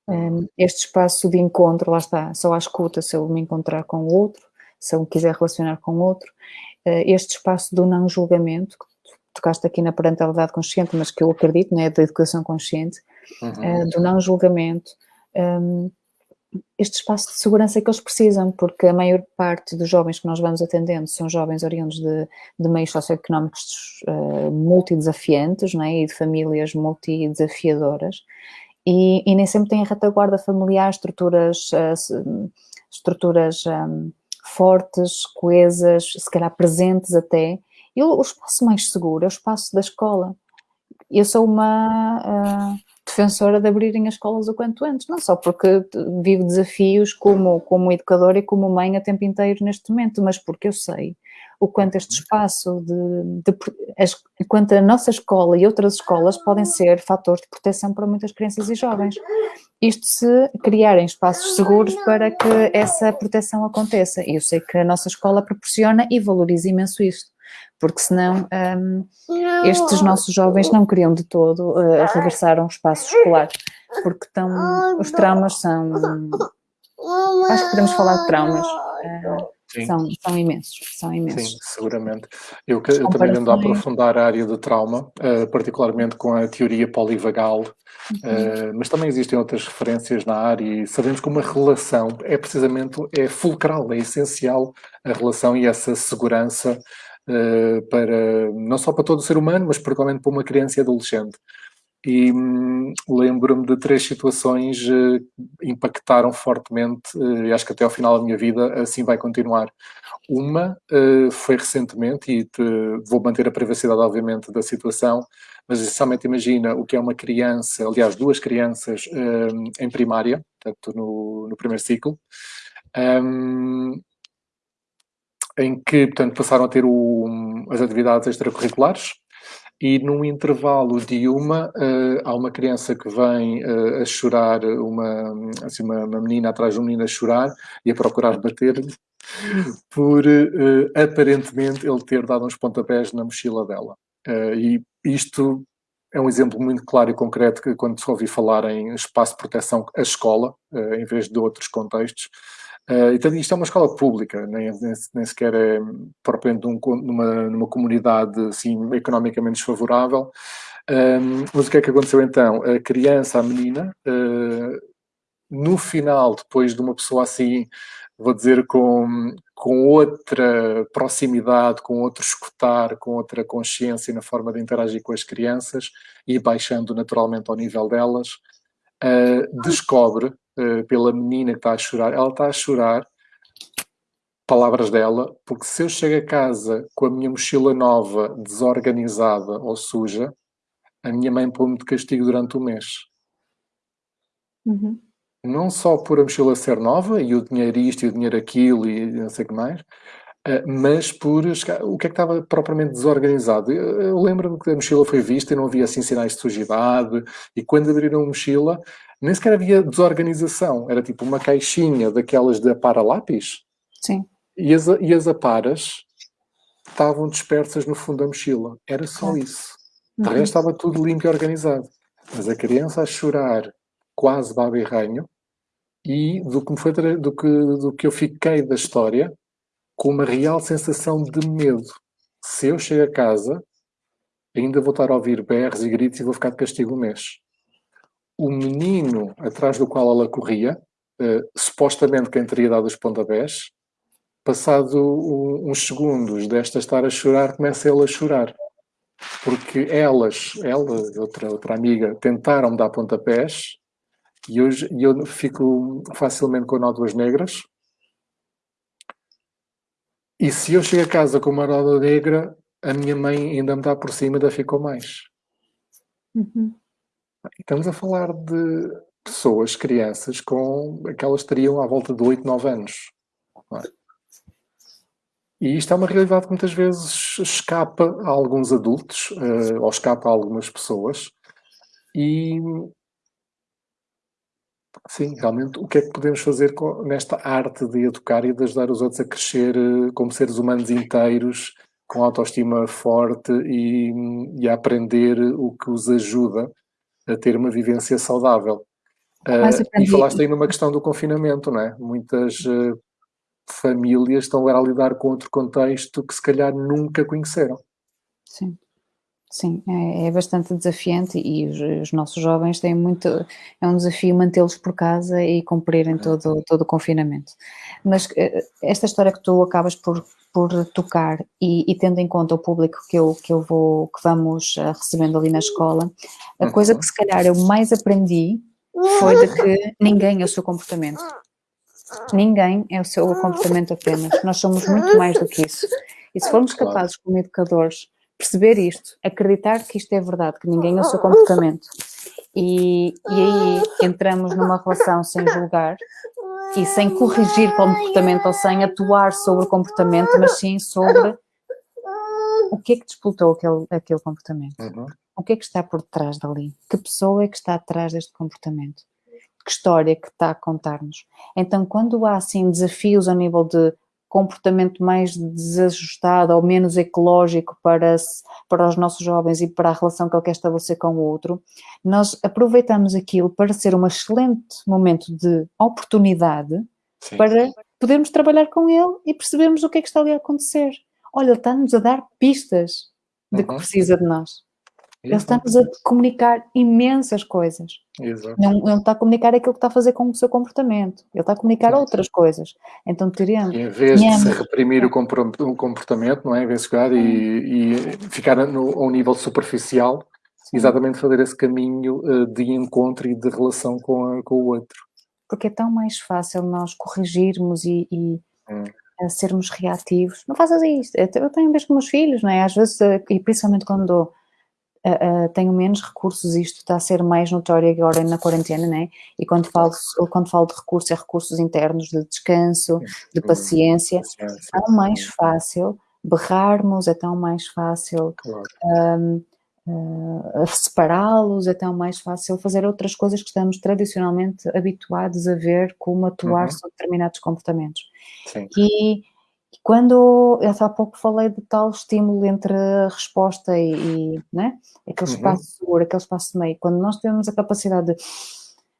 Speaker 2: um, este espaço de encontro, lá está, só há escuta se eu me encontrar com o outro, se eu me quiser relacionar com o outro, uh, este espaço do não julgamento, que tocaste aqui na parentalidade consciente, mas que eu acredito, né, da educação consciente, uhum. uh, do não julgamento, um, este espaço de segurança que eles precisam, porque a maior parte dos jovens que nós vamos atendendo são jovens oriundos de, de meios socioeconómicos uh, multidesafiantes né, e de famílias multidesafiadoras, e, e nem sempre têm a retaguarda familiar, estruturas, uh, estruturas um, fortes, coesas, se calhar presentes até, e o, o espaço mais seguro é o espaço da escola. Eu sou uma... Uh, defensora de abrirem as escolas o quanto antes, não só porque vivo desafios como, como educadora e como mãe a tempo inteiro neste momento, mas porque eu sei o quanto este espaço de, de as, quanto a nossa escola e outras escolas podem ser fatores de proteção para muitas crianças e jovens. Isto se criarem espaços seguros para que essa proteção aconteça. E eu sei que a nossa escola proporciona e valoriza imenso isto porque senão um, estes nossos jovens não queriam de todo uh, regressar a um espaço escolar, porque tão, os traumas são, acho que podemos falar de traumas, uh, são, são imensos, são imensos.
Speaker 1: Sim, seguramente. Eu, eu também ando a aprofundar a área de trauma, uh, particularmente com a teoria polivagal, uhum. mas também existem outras referências na área e sabemos que uma relação é precisamente, é fulcral, é essencial a relação e essa segurança uh, para, não só para todo o ser humano, mas particularmente para uma criança e adolescente. E hum, lembro-me de três situações que impactaram fortemente, uh, e acho que até ao final da minha vida assim vai continuar. Uma foi recentemente, e te, vou manter a privacidade, obviamente, da situação, mas essencialmente imagina o que é uma criança, aliás, duas crianças em primária, portanto, no, no primeiro ciclo, um, em que, portanto, passaram a ter o, as atividades extracurriculares e num intervalo de uma, uh, há uma criança que vem uh, a chorar, uma, assim, uma, uma, menina atrás de uma menina a chorar e a procurar bater-lhe por, uh, aparentemente, ele ter dado uns pontapés na mochila dela. e isto é um exemplo muito claro e concreto que quando se ouvi falar em espaço de proteção, a escola, em vez de outros contextos, Uh, então, isto é uma escola pública, nem, nem, nem sequer é propriamente um, numa, numa comunidade assim, economicamente desfavorável. Um, mas o que é que aconteceu então? A criança, a menina, uh, no final, depois de uma pessoa assim, vou dizer, com, com outra proximidade, com outro escutar, com outra consciência na forma de interagir com as crianças e baixando naturalmente ao nível delas, uh, descobre uh, pela menina que está a chorar, ela está a chorar, palavras dela, porque se eu chego a casa com a minha mochila nova, desorganizada ou suja, a minha mãe põe-me de castigo durante o mês.
Speaker 2: Uhum.
Speaker 1: Não só por a mochila ser nova, e o dinheiro isto e o dinheiro aquilo e não sei o que mais, Uh, mas por o que é que estava propriamente desorganizado. Eu, eu lembro-me que a mochila foi vista e não havia assim sinais de sujidade, e quando abriram a mochila, nem sequer havia desorganização, era tipo uma caixinha daquelas de apara lápis.
Speaker 2: Sim.
Speaker 1: E as, e as aparas estavam dispersas no fundo da mochila. Era só isso. De resto estava tudo limpo e organizado. Mas a criança a chorar quase baba e ranho, e do que, foi, do, que, do que eu fiquei da história, com uma real sensação de medo. Se eu chego a casa, ainda vou estar a ouvir berros e gritos e vou ficar de castigo um mês o menino atrás do qual ela corria, uh, supostamente quem teria dado os pontapés, passado um, uns segundos desta estar a chorar, começa ele a chorar. Porque elas, ela e outra, outra amiga, tentaram dar pontapés e hoje e eu fico facilmente com nódoas negras. E se eu chego a casa com uma nódoa negra, a minha mãe ainda me dá por cima, ainda ficou mais.
Speaker 2: Uhum.
Speaker 1: Estamos a falar de pessoas, crianças, com aquelas teriam à volta de 8, 9 anos. É? E isto é uma realidade que muitas vezes escapa a alguns adultos, uh, ou escapa a algumas pessoas. E, sim, realmente, o que é que podemos fazer com, nesta arte de educar e de ajudar os outros a crescer uh, como seres humanos inteiros, com autoestima forte e, e a aprender o que os ajuda a ter uma vivência saudável. Uh, e falaste aí numa questão do confinamento, não é? Muitas uh, famílias estão agora a lidar com outro contexto que se calhar nunca conheceram.
Speaker 2: Sim. Sim, é, é bastante desafiante e os, os, nossos jovens têm muito, é um desafio mantê-los por casa e cumprirem todo, todo o confinamento. Mas eh, esta história que tu acabas por por tocar e, e, tendo em conta o público que eu, que eu vou, que vamos uh, recebendo ali na escola, a coisa uhum. que se calhar eu mais aprendi foi de que ninguém é o seu comportamento. Ninguém é o seu comportamento apenas. Nós somos muito mais do que isso. E se formos capazes, como educadores, perceber isto, acreditar que isto é verdade, que ninguém é o seu comportamento, E, e aí entramos numa relação sem julgar e sem corrigir comportamento ou sem atuar sobre o comportamento, mas sim sobre o que é que disputou aquele, aquele comportamento. Uhum. O que é que está por trás dali? Que pessoa é que está atrás deste comportamento? Que história que está a contar-nos? Então, quando há assim desafios a nível de comportamento mais desajustado ou menos ecológico para, para os nossos jovens e para a relação que ele quer estabelecer com o outro, nós aproveitamos aquilo para ser um excelente momento de oportunidade Sim. para podermos trabalhar com ele e percebermos o que é que está ali a acontecer. Olha, ele está-nos a dar pistas de que uhum. precisa de nós. Ele está-nos a comunicar imensas coisas. Exato. Não, não está a comunicar aquilo que está a fazer com o seu comportamento. Ele está a comunicar Sim. outras coisas. Então teríamos...
Speaker 1: E em vez de se reprimir o comportamento, não é? Em vez de chegar e, e, ficar no, a um nível superficial, Sim. exatamente fazer esse caminho uh, de encontro e de relação com, a, com o outro.
Speaker 2: Porque é tão mais fácil nós corrigirmos e, e hum. sermos reativos. Não faças isto. Eu tenho mesmo com meus filhos, não é? Às vezes, eh, e principalmente quando uh, tenho menos recursos, isto está a ser mais notório agora na quarentena, né? E quando falo, quando falo de recursos, é recursos internos, de descanso, de paciência. É tão mais fácil berrarmos, é tão mais fácil um, uh, separá-los, é tão mais fácil fazer outras coisas que estamos tradicionalmente habituados a ver como atuar uhum. sobre determinados comportamentos. Sim. E quando, eu há pouco falei de tal estímulo entre a resposta e, e né? aquele uhum. espaço seguro, aquele espaço de meio, quando nós temos a capacidade de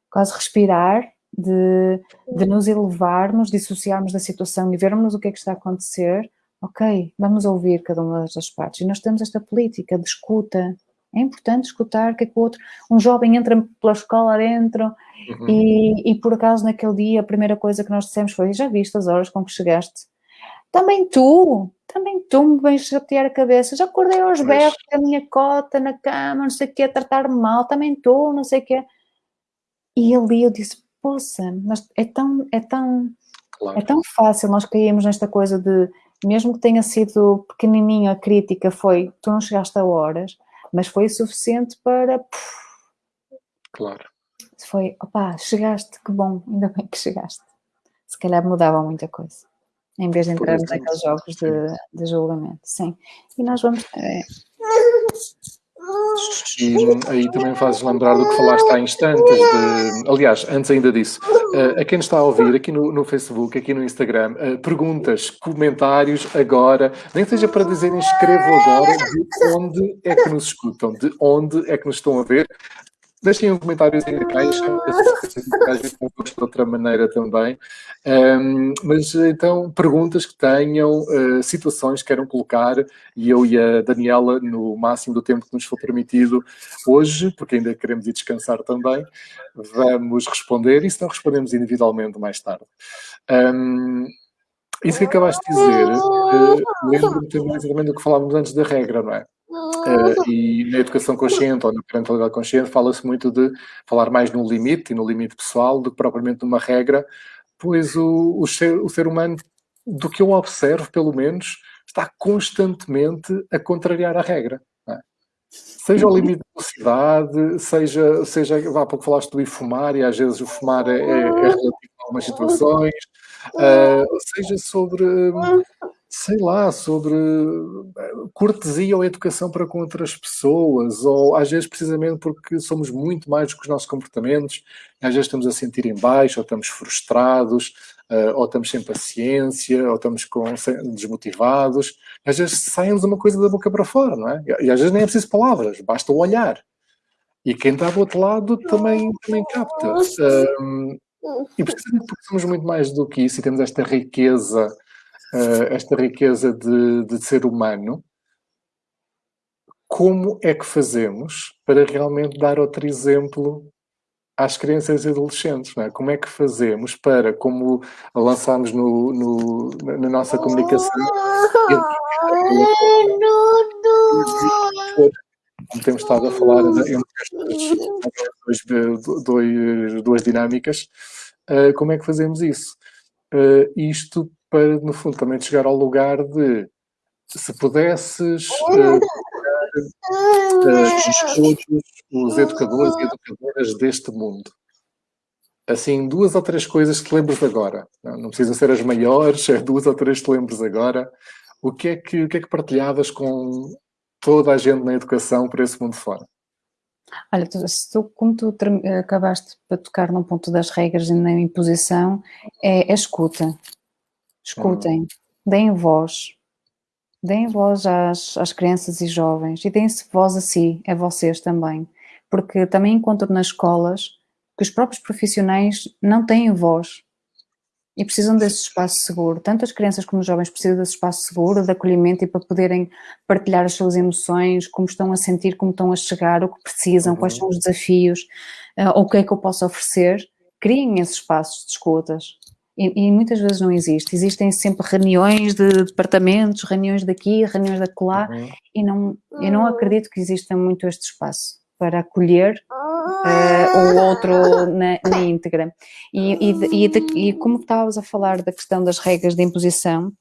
Speaker 2: quase respirar, de, de nos elevarmos, dissociarmos da situação e vermos o que é que está a acontecer, ok, vamos ouvir cada uma das partes. E nós temos esta política de escuta, é importante escutar o que é que o outro. Um jovem entra pela escola dentro uhum. e, e, por acaso naquele dia a primeira coisa que nós dissemos foi: Já viste as horas com que chegaste? Também tu, também tu me vens chatear a cabeça. Já acordei aos berros com a minha cota na cama, não sei o quê, a tratar-me mal, também tu, não sei o quê. E ali eu disse, poça, mas é tão, é tão, claro. é tão fácil nós caímos nesta coisa de, mesmo que tenha sido pequenininha a crítica, foi, tu não chegaste a horas, mas foi o suficiente para...
Speaker 1: Claro.
Speaker 2: Foi, opá, chegaste, que bom, ainda bem que chegaste. Se calhar mudava muita coisa em vez de entrarmos naqueles jogos de, de, julgamento, sim. E nós vamos... É...
Speaker 1: E aí também fazes lembrar do que falaste há instantes, de, aliás, antes ainda disso, uh, a quem está a ouvir aqui no, no Facebook, aqui no Instagram, uh, perguntas, comentários agora, nem seja para dizerem escrevo agora de onde é que nos escutam, de onde é que nos estão a ver, Deixem um comentário na caixa, de outra maneira também. Um, mas então, perguntas que tenham, uh, situações que queiram colocar, e eu e a Daniela, no máximo do tempo que nos for permitido hoje, porque ainda queremos ir descansar também, vamos responder, e se não respondemos individualmente mais tarde. Um, isso que acabaste de dizer, uh, lembro-me também do que falávamos antes da regra, não é? Uh, e na educação consciente ou na parentalidade consciente fala-se muito de falar mais no limite e no limite pessoal do que propriamente numa regra, pois o, o, ser, o ser humano, do que eu observo pelo menos, está constantemente a contrariar a regra. É? Seja o limite de velocidade, seja, seja, há pouco falaste do ir fumar, e às vezes o fumar é, é, é relativo a algumas situações, uh, seja sobre sei lá, sobre eh, cortesia ou educação para com outras pessoas, ou às vezes precisamente porque somos muito mais do que os nossos comportamentos, às vezes estamos a sentir em baixo, ou estamos frustrados, uh, ou estamos sem paciência, ou estamos com, desmotivados, às vezes saem-nos uma coisa da boca para fora, não é? E às vezes nem é preciso palavras, basta o olhar. E quem está do outro lado também, também capta. Um, e precisamente porque somos muito mais do que isso e temos esta riqueza uh, esta riqueza de, de ser humano, como é que fazemos para realmente dar outro exemplo às crianças e adolescentes, é? Como é que fazemos para, como lançámos no, no na nossa comunicação, como temos estado a falar entre estas duas, duas dinâmicas, uh, como é que fazemos isso? Uh, isto para, no fundo, também chegar ao lugar de se pudesses uh, uh, todos os educadores e educadoras deste mundo. Assim, duas ou três coisas que te lembres agora. Não, não precisam ser as maiores, é duas ou três que te lembres agora. O que, é que, o que é que partilhavas com toda a gente na educação por esse mundo fora?
Speaker 2: Olha, tu, tu, como tu acabaste para tocar num ponto das regras e na imposição, é a escuta. Escutem, hum. deem voz. Deem voz às, às crianças e jovens e deem-se voz a si, a vocês também. Porque também encontro nas escolas que os próprios profissionais não têm voz e precisam desse espaço seguro. Tanto as crianças como os jovens precisam desse espaço seguro, de acolhimento e para poderem partilhar as suas emoções, como estão a sentir, como estão a chegar, o que precisam, uhum. quais são os desafios, uh, o que é que eu posso oferecer. Criem esses espaços de escutas. E, e, muitas vezes não existe. Existem sempre reuniões de departamentos, reuniões daqui, reuniões da colar, uhum. e não, eu não acredito que exista muito este espaço para acolher uh, o outro na, na íntegra. E, e, e, de, e como estávamos a falar da questão das regras de imposição,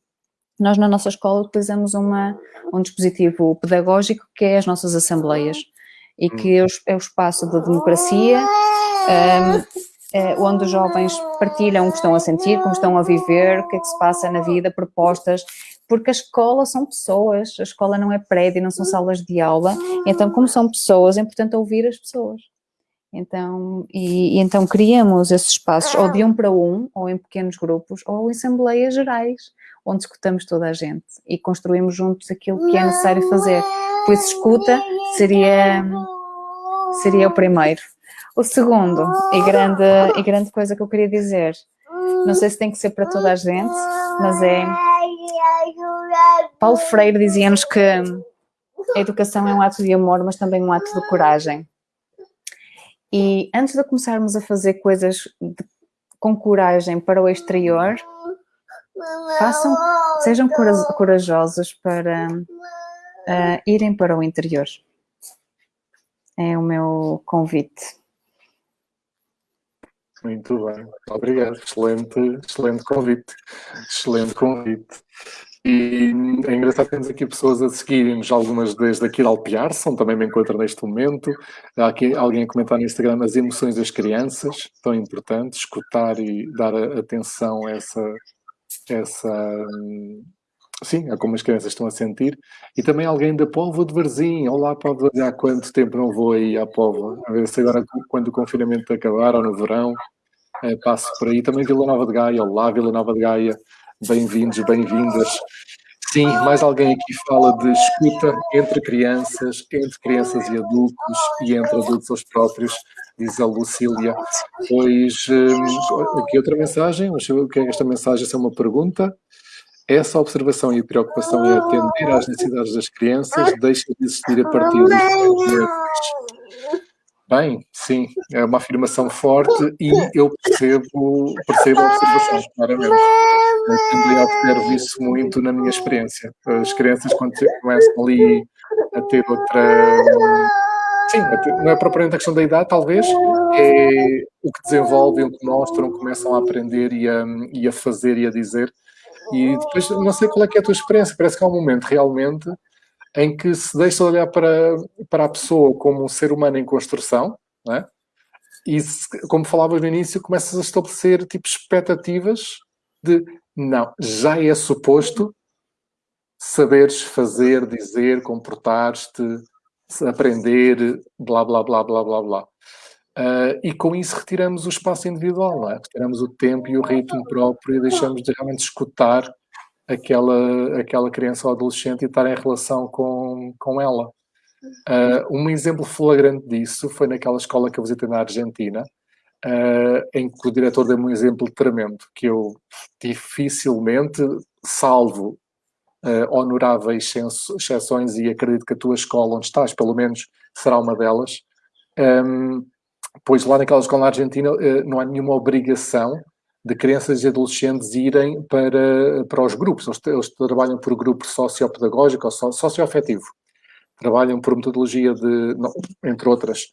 Speaker 2: nós na nossa escola utilizamos uma, um dispositivo pedagógico que é as nossas assembleias e que é o, é o espaço da democracia, um, ehm, onde os jovens partilham o que estão a sentir, como estão a viver, o que é que se passa na vida, propostas, porque a escola são pessoas, a escola não é prédio, não são salas de aula, então como são pessoas, é importante ouvir as pessoas. Então, e, e, então criamos esses espaços ou de um para um, ou em pequenos grupos, ou em assembleias gerais, onde escutamos toda a gente e construímos juntos aquilo que é necessário fazer. Por isso, escuta seria, seria o primeiro. O segundo, e grande, e grande coisa que eu queria dizer, não sei se tem que ser para toda a gente, mas é... Paulo Freire dizia-nos que a educação é um ato de amor, mas também um ato de coragem. E antes de começarmos a fazer coisas de, com coragem para o exterior, façam, sejam corajosos para uh, irem para o interior. É o meu convite.
Speaker 1: Muito bem, obrigado. Excelente, excelente convite. Excelente convite. E é engraçado temos aqui pessoas a seguirem-nos, algumas desde aqui de Alpiarson, também me encontro neste momento. Há aqui alguém a comentar no Instagram as emoções das crianças, tão importante, escutar e dar atenção a essa, essa sim, a como as crianças estão a sentir. E também alguém da Póvoa de Varzim. Olá, Póvoa, há quanto tempo não vou aí à Póvoa? A ver se agora, quando o confinamento acabar, ou no verão, é, passo por aí. Também Vila Nova de Gaia. Olá, Vila Nova de Gaia. Bem-vindos, bem-vindas. Sim, mais alguém aqui fala de escuta entre crianças, entre crianças e adultos e entre adultos aos próprios, diz a Lucília. Pois, hum, aqui outra mensagem, mas o que é esta mensagem? Essa é uma pergunta. Essa observação e preocupação em atender às necessidades das crianças deixa de existir a partir dos Bem, sim, é uma afirmação forte e eu percebo, percebo a observação, claramente. Eu também observo isso muito na minha experiência. As crianças, quando começam ali a ter outra. Sim, não é propriamente a questão da idade, talvez, é o que desenvolvem, o que mostram, começam a aprender e a, e a fazer e a dizer. E depois, não sei qual é é a tua experiência, parece que há um momento realmente em que se deixa de olhar para, para a pessoa como um ser humano em construção, não é? e se, como falavas no início, começas a estabelecer tipo expectativas de não, já é suposto saberes fazer, dizer, comportar-te, aprender, blá, blá, blá, blá, blá, blá. Uh, e com isso retiramos o espaço individual, é? retiramos o tempo e o ritmo próprio e deixamos de realmente escutar aquela, aquela criança ou adolescente e estar em relação com, com ela. Uh, um exemplo flagrante disso foi naquela escola que eu visitei na Argentina, uh, em que o diretor deu-me um exemplo tremendo, que eu dificilmente, salvo uh, honoráveis exceções, e acredito que a tua escola onde estás, pelo menos, será uma delas, um, pois lá naquela escola na Argentina não há nenhuma obrigação de crianças e adolescentes irem para, para os grupos. Eles, eles trabalham por grupo sociopedagógico ou socioafetivo. Trabalham por metodologia de, entre outras,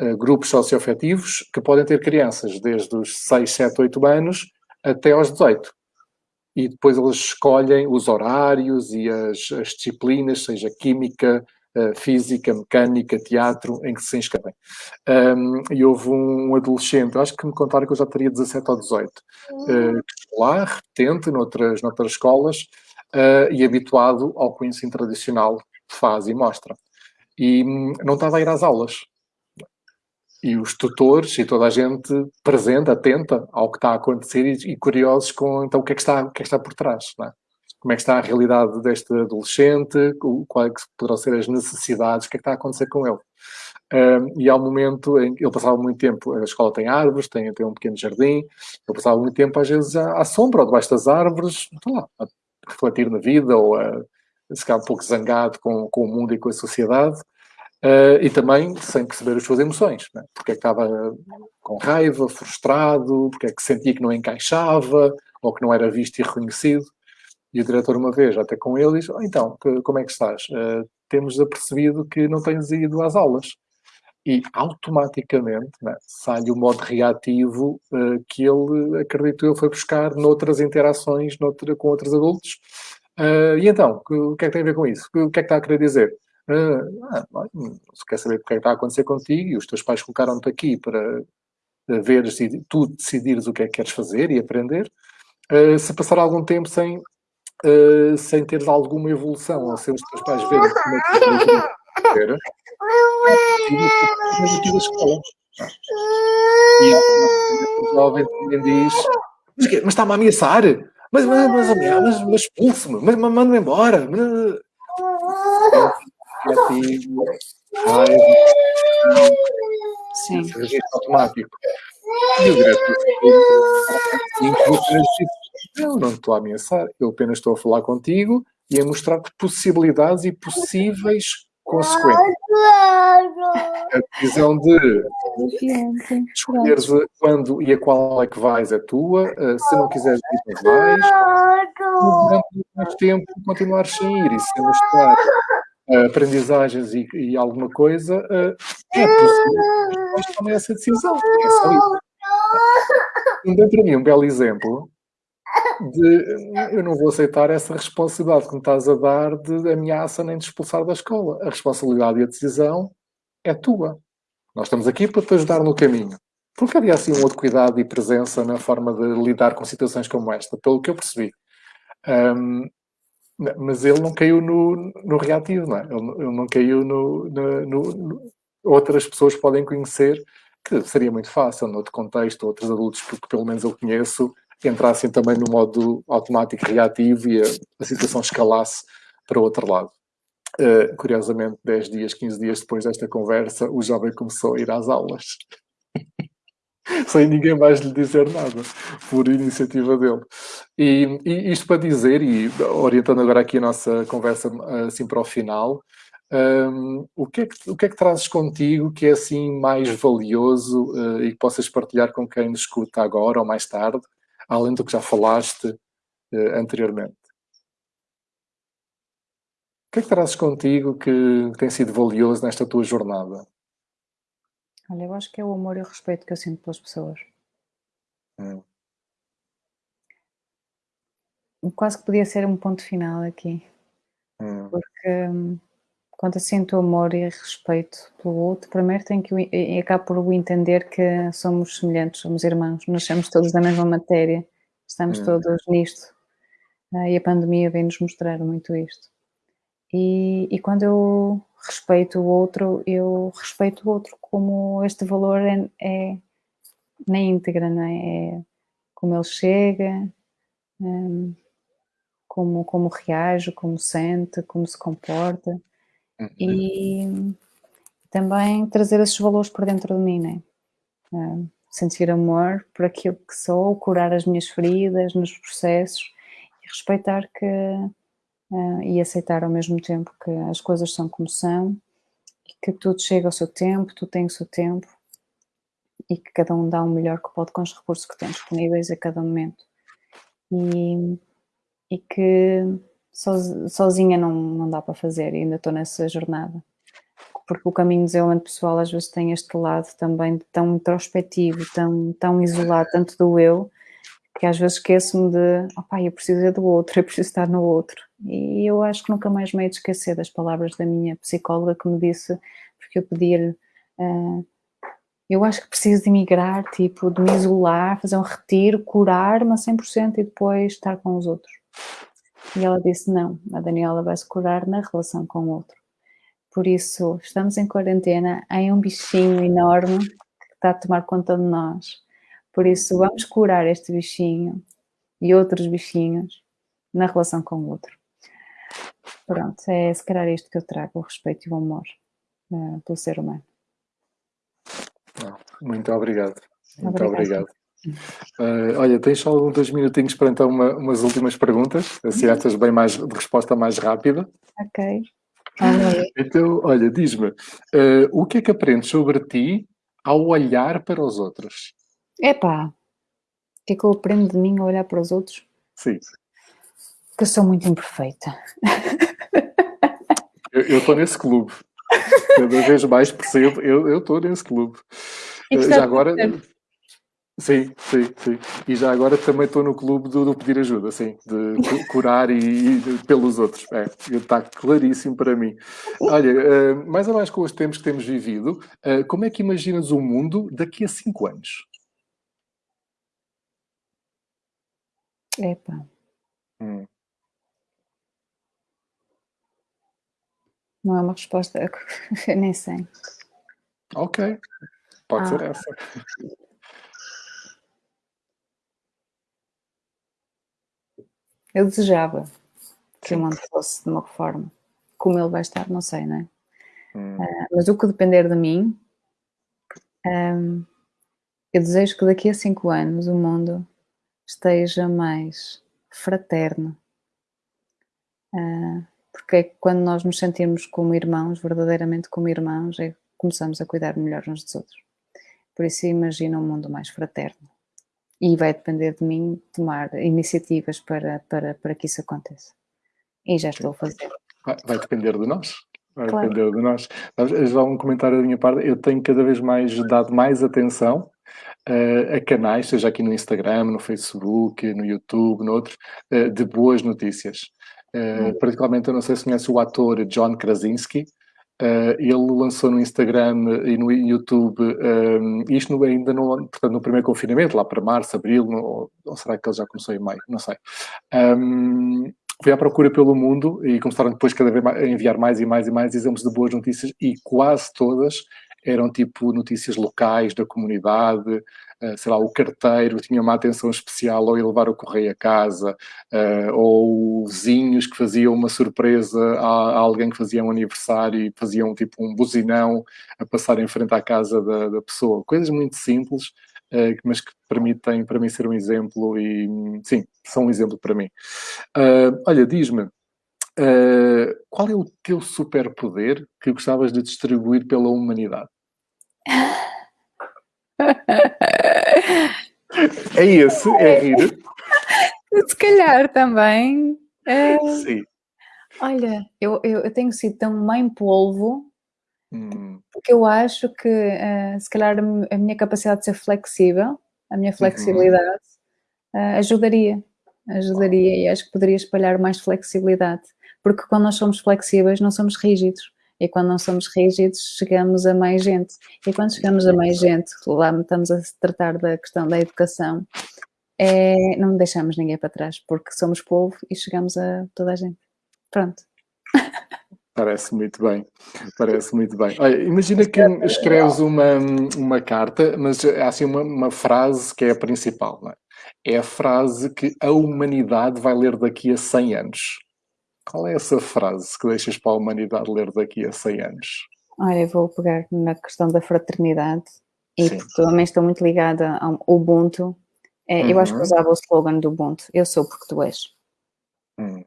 Speaker 1: uh, grupos socioafetivos que podem ter crianças desde os 6, 7, 8 anos até aos 18. E depois eles escolhem os horários e as, as disciplinas, seja química, física, mecânica, teatro, em que se inscrevem. Um, e houve um adolescente, acho que me contaram que eu já teria 17 ou 18, uh, lá, repetente, noutras, noutras escolas, uh, e habituado ao conhecimento tradicional faz e mostra. E um, não estava a ir às aulas. E os tutores e toda a gente presente, atenta ao que está a acontecer e, e curiosos com então, o, que é que está, o que é que está por trás. É? Como é que está a realidade deste adolescente, quais é poderão ser as necessidades, o que é que está a acontecer com ele. E há um momento em que ele passava muito tempo, a escola tem árvores, tem, tem um pequeno jardim, ele passava muito tempo, às vezes, à, à sombra ou debaixo das árvores, lá, a refletir na vida ou a, a ficar um pouco zangado com, com o mundo e com a sociedade. Uh, e também sem perceber as suas emoções, né? porque é que estava com raiva, frustrado, porque é que sentia que não encaixava ou que não era visto e reconhecido. E o diretor, uma vez, até com ele, diz: oh, Então, que, como é que estás? Uh, temos apercebido que não tens ido às aulas. E automaticamente né, sai o modo reativo uh, que ele, acredito eu, foi buscar noutras interações noutra, com outros adultos. e então, o que é que tem a ver com isso? O que é que está a querer dizer? ah, se quer saber o que é que está a acontecer contigo e os teus pais colocaram-te aqui para veres e tu decidires o que é que queres fazer e aprender, uh, se passar algum tempo sem, uh, sem teres alguma evolução, ou sem os teus pais verem como é que tu fazer, é escola. E a jovem também diz, mas, mas está-me a ameaçar? Mas, mas, mas, mas, mas expulse-me, mas manda-me embora. Mas raiva, Sim. registro automático. E o diretor eu não estou a ameaçar, eu apenas estou a falar contigo e a mostrar-te possibilidades e possíveis consequências. A decisão de escolheres quando e a qual é que vais é tua, eh, se não quiseres ir, não vais. Durante mais tempo continuares sem ir e sem mostrar uh, aprendizagens e, e, alguma coisa, uh, é possível que tomem essa decisão. É só isso. Então, para mim, um belo exemplo de eu não vou aceitar essa responsabilidade que me estás a dar de ameaça nem de expulsar da escola. A responsabilidade e a decisão é tua. Nós estamos aqui para te ajudar no caminho. Porque havia assim um outro cuidado e presença na forma de lidar com situações como esta, pelo que eu percebi. Um, mas ele não caiu no, no reativo, não é? Ele, ele não caiu no, no, no, Outras pessoas podem conhecer que seria muito fácil, noutro contexto, outros adultos que, que pelo menos eu conheço, entrassem também no modo automático reativo e a, a situação escalasse para o outro lado. Uh, curiosamente, 10 dias, 15 dias depois desta conversa, o jovem começou a ir às aulas. sem ninguém mais lhe dizer nada, por iniciativa dele. E, e, isto para dizer, e orientando agora aqui a nossa conversa assim para o final, um, o, que é que, o que é que trazes contigo que é assim mais valioso uh, e que possas partilhar com quem nos escuta agora ou mais tarde, além do que já falaste uh, anteriormente? O que é que trazes contigo que tem sido valioso nesta tua jornada?
Speaker 2: Olha, eu acho que é o amor e o respeito que eu sinto pelas pessoas. Hum. Quase que podia ser um ponto final aqui. Hum. Porque hum, quando eu sinto amor e respeito pelo outro, primeiro tenho que acabo por entender que somos semelhantes, somos irmãos, nascemos todos da mesma matéria, estamos hum. todos nisto. Ah, e a pandemia vem-nos mostrar muito isto. E, e quando eu respeito o outro, eu respeito o outro como este valor é, é na íntegra, não é? é como ele chega, um, como, como reage, como sente, como se comporta e também trazer esses valores para dentro de mim, né? Um, sentir amor por aquilo que sou, curar as minhas feridas nos processos e respeitar que uh, e aceitar ao mesmo tempo que as coisas são como são e que tudo chega ao seu tempo, tudo tem o seu tempo e que cada um dá o melhor que pode com os recursos que tem disponíveis a cada momento. E, e que sozinha não, não dá para fazer, e ainda estou nessa jornada. Porque o caminho de desenvolvimento pessoal às vezes tem este lado também tão introspectivo, tão, tão isolado, tanto do eu, que às vezes esqueço-me de, opá, eu preciso é do outro, eu preciso estar no outro. E eu acho que nunca mais me hei de esquecer das palavras da minha psicóloga que me disse, porque eu pedi-lhe, uh, eu acho que preciso de emigrar, tipo, de me isolar, fazer um retiro, curar-me a 100% e depois estar com os outros. E ela disse, não, a Daniela vai se curar na relação com o outro. Por isso, estamos em quarentena, em um bichinho enorme que está a tomar conta de nós. Por isso, vamos curar este bichinho e outros bichinhos na relação com o outro. Pronto, é se calhar isto que eu trago, o respeito e o amor uh, pelo ser humano.
Speaker 1: Muito obrigado. Muito obrigado. Uh, olha, tens só dois minutinhos para então uma, umas últimas perguntas, assim uhum. estas bem mais, de resposta mais rápida.
Speaker 2: Ok.
Speaker 1: Então, olha, diz-me, uh, o que é que aprendes sobre ti ao olhar para os outros?
Speaker 2: Epá, o que é que eu aprendo de mim ao olhar para os outros?
Speaker 1: Sim.
Speaker 2: Que eu sou muito imperfeita.
Speaker 1: Eu estou nesse clube. Cada vez mais percebo, eu estou nesse clube. Uh, já agora... Sim, sim, sim. E já agora também estou no clube do, do, pedir ajuda, sim, de curar e, e pelos outros. É, está claríssimo para mim. Olha, uh, mais ou menos com os tempos que temos vivido, uh, como é que imaginas o mundo daqui a cinco anos?
Speaker 2: Epa. Hum. Não é uma resposta, eu nem sei.
Speaker 1: Ok, pode ah. ser essa.
Speaker 2: Eu desejava que o mundo fosse de uma forma. Como ele vai estar, não sei, não é? Hum. Uh, mas o que depender de mim, um, eu desejo que daqui a cinco anos o mundo esteja mais fraterno. Uh, porque é que quando nós nos sentimos como irmãos, verdadeiramente como irmãos, é que começamos a cuidar melhor uns dos outros. Por isso imagina um mundo mais fraterno e vai depender de mim tomar iniciativas para, para, para que isso aconteça. E já estou a fazer.
Speaker 1: Vai, vai depender de nós. Vai claro. depender de nós. Já um comentário da minha parte, eu tenho cada vez mais dado mais atenção uh, a canais, seja aqui no Instagram, no Facebook, no YouTube, no outro, uh, de boas notícias. Uh, particularmente, eu não sei se conhece o ator John Krasinski, Uh, ele lançou no Instagram e no YouTube, um, eh, isto ainda no, portanto, no primeiro confinamento, lá para março, abril, no, ou será que ele já começou em maio? Não sei. Um, foi à procura pelo mundo e começaram depois cada vez a enviar mais e mais e mais exemplos de boas notícias e quase todas eram tipo notícias locais da comunidade, sei lá, o carteiro tinha uma atenção especial ao ir levar o correio a casa, uh, ou vizinhos que faziam uma surpresa a, alguém que fazia um aniversário e faziam tipo um buzinão a passar em frente à casa da, da pessoa. Coisas muito simples, uh, mas que permitem para mim ser um exemplo e, sim, são um exemplo para mim. olha, diz-me, Uh, qual é o teu superpoder que gostavas de distribuir pela humanidade? É esse, é rir.
Speaker 2: Se calhar também. É...
Speaker 1: Sim.
Speaker 2: Olha, eu, eu, eu, tenho sido tão mãe polvo hum. porque eu acho que uh, se calhar a minha capacidade de ser flexível, a minha uhum. flexibilidade, uh, ajudaria. Ajudaria e acho que poderia espalhar mais flexibilidade. Porque quando nós somos flexíveis, não somos rígidos. E quando não somos rígidos, chegamos a mais gente. E quando chegamos a mais gente, lá estamos a tratar da questão da educação, é, não deixamos ninguém para trás, porque somos povo e chegamos a toda a gente. Pronto.
Speaker 1: Parece muito bem, parece muito bem. Olha, imagina que escreves uma, uma carta, mas há assim uma, uma frase que é a principal, é? é? a frase que a humanidade vai ler daqui a 100 anos. Qual é essa frase que deixas para a humanidade ler daqui a 100 anos?
Speaker 2: Olha, eu vou pegar na questão da fraternidade e Sim. também estou muito ligada ao Ubuntu. É, uhum. Eu acho que uhum. usava o slogan do Ubuntu, eu sou porque tu és. Hum.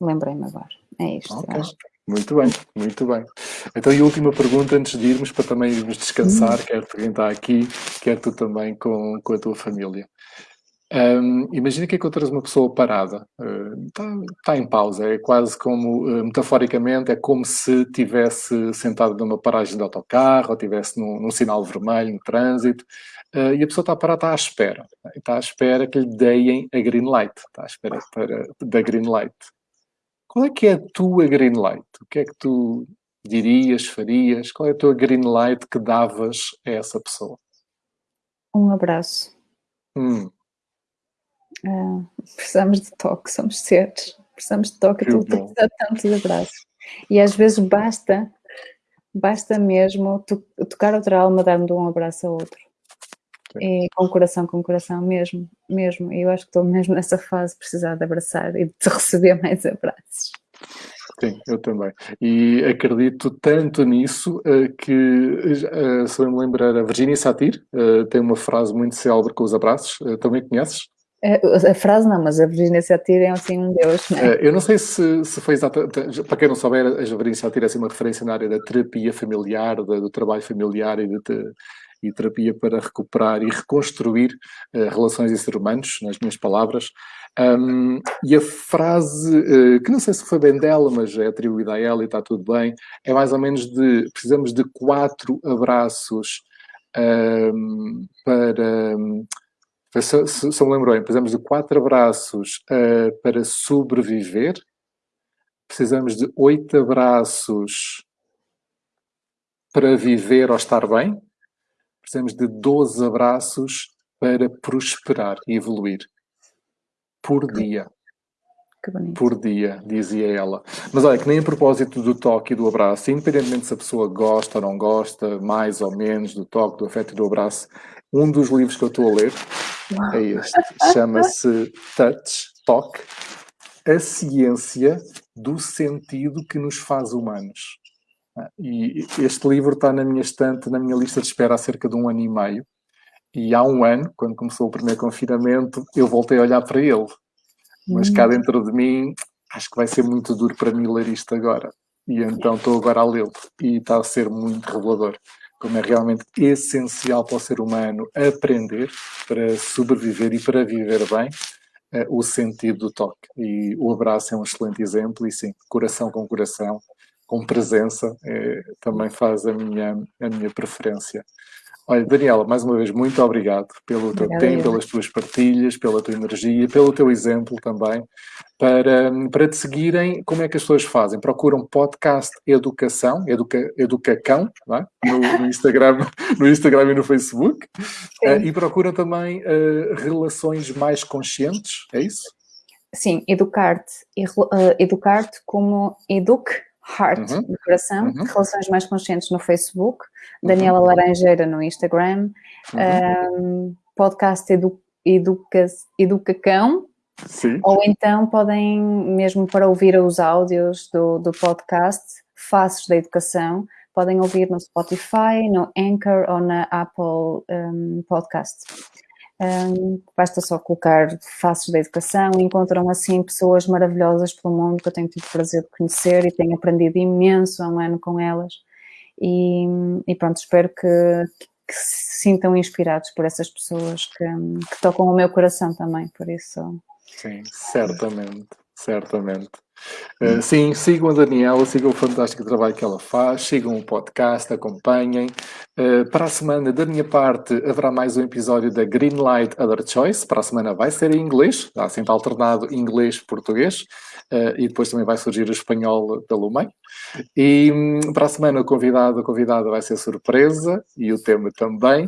Speaker 2: Lembrei-me agora, é isto. Okay.
Speaker 1: Muito bem, muito bem. Então, e última pergunta antes de irmos, para também irmos descansar, hum. quer tu quem está aqui, quer tu também com, com a tua família. Um, imagina que encontras uma pessoa parada, está uh, tá em pausa, é quase como, uh, metaforicamente, é como se tivesse sentado numa paragem de autocarro ou estivesse num, num, sinal vermelho no trânsito uh, e a pessoa está parada, está à espera. Está à espera que lhe deem a green light, está à espera para, da green light. qual é que é a tua green light? O que é que tu dirias, farias? Qual é a tua green light que davas a essa pessoa?
Speaker 2: Um abraço.
Speaker 1: Hum.
Speaker 2: Uh, precisamos de toque, somos seres. Precisamos de toque, tu precisas tanto de abraços. E às vezes basta, basta mesmo to tocar outra alma, dar-me um abraço a outro. E com coração, com coração mesmo, mesmo. E eu acho que estou mesmo nessa fase de precisar de abraçar e de receber mais abraços.
Speaker 1: Sim, eu também. E acredito tanto nisso uh, que, uh, se eu me lembrar, a Virginia Satir uh, tem uma frase muito célebre com os abraços. também conheces?
Speaker 2: A frase não, mas a Virginia Satir é assim um deus, não
Speaker 1: é? Eu não sei se, se foi exatamente, para quem não souber, a Virginia Satir é assim uma referência na área da terapia familiar, do trabalho familiar e de, e terapia para recuperar e reconstruir uh, relações e seres humanos, nas minhas palavras. Um, e a frase, uh, que não sei se foi bem dela, mas é atribuída a ela e está tudo bem, é mais ou menos de, precisamos de quatro abraços um, para... Se, se, se me lembro bem, precisamos de quatro abraços uh, para sobreviver, precisamos de oito abraços para viver ou estar bem, precisamos de 12 abraços para prosperar e evoluir. Por dia. Por dia, dizia ela. Mas olha, que nem a propósito do toque e do abraço, independentemente se a pessoa gosta ou não gosta, mais ou menos do toque, do afeto e do abraço, um dos livros que eu estou a ler é este. Chama-se Touch, Toque, a ciência do sentido que nos faz humanos. E este livro está na minha estante, na minha lista de espera há cerca de um ano e meio. E há um ano, quando começou o primeiro confinamento, eu voltei a olhar para ele. Mas cá hum. dentro de mim, acho que vai ser muito duro para mim ler isto agora. E então estou agora a lê-lo. E está a ser muito revelador. Como é realmente essencial para o ser humano aprender para sobreviver e para viver bem eh, o sentido do toque. E o abraço é um excelente exemplo. E sim, coração com coração, com presença é, também faz a minha, a minha preferência. Olha, Daniela, mais uma vez, muito obrigado pelo teu Obrigada, tempo, pelas tuas partilhas, pela tua energia, pelo teu exemplo também. Para, para te seguirem, como é que as pessoas fazem? Procuram podcast Educação, educa, Educacão, é? no, no, Instagram, no Instagram e no Facebook. Uh, e procuram também uh, relações mais conscientes, é isso?
Speaker 2: Sim, educar-te. Uh, educar-te como eduque Heart uhum. do coração, uhum. Relações Mais Conscientes no Facebook, Daniela uhum. Laranjeira no Instagram, um, uhum. podcast Edu, Educa, Educacão, Sim. ou então podem, mesmo para ouvir os áudios do, do podcast, Faces da Educação, podem ouvir no Spotify, no Anchor ou na Apple um, Podcast. Um, basta só colocar faces da educação. Encontram assim pessoas maravilhosas pelo mundo que eu tenho tido o prazer de conhecer e tenho aprendido imenso há um ano com elas. E, e pronto, espero que, que, se sintam inspirados por essas pessoas que, que tocam o meu coração também, por isso...
Speaker 1: Sim, certamente, certamente. Uh, sim, sigam a Daniela, sigam o fantástico trabalho que ela faz, sigam o podcast, acompanhem. Uh, para a semana, da minha parte, haverá mais um episódio da Greenlight Other Choice. Para a semana vai ser em inglês, está sempre alternado inglês-português. Uh, e depois também vai surgir o espanhol pelo meio. E um, para a semana o convidado, a convidada vai ser surpresa e o tema também.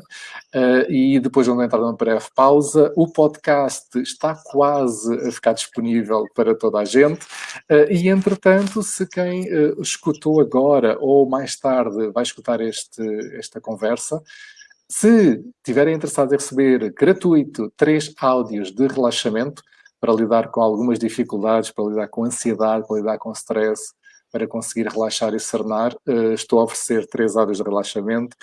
Speaker 1: Uh, e depois vamos entrar numa breve pausa. O podcast está quase a ficar disponível para toda a gente. Uh, e entretanto, se quem escutou agora ou mais tarde vai escutar este, esta conversa, se tiverem interessado em receber gratuito três áudios de relaxamento, para lidar com algumas dificuldades, para lidar com ansiedade, para lidar com stress, para conseguir relaxar e serenar. Uh, estou a oferecer três áreas de relaxamento.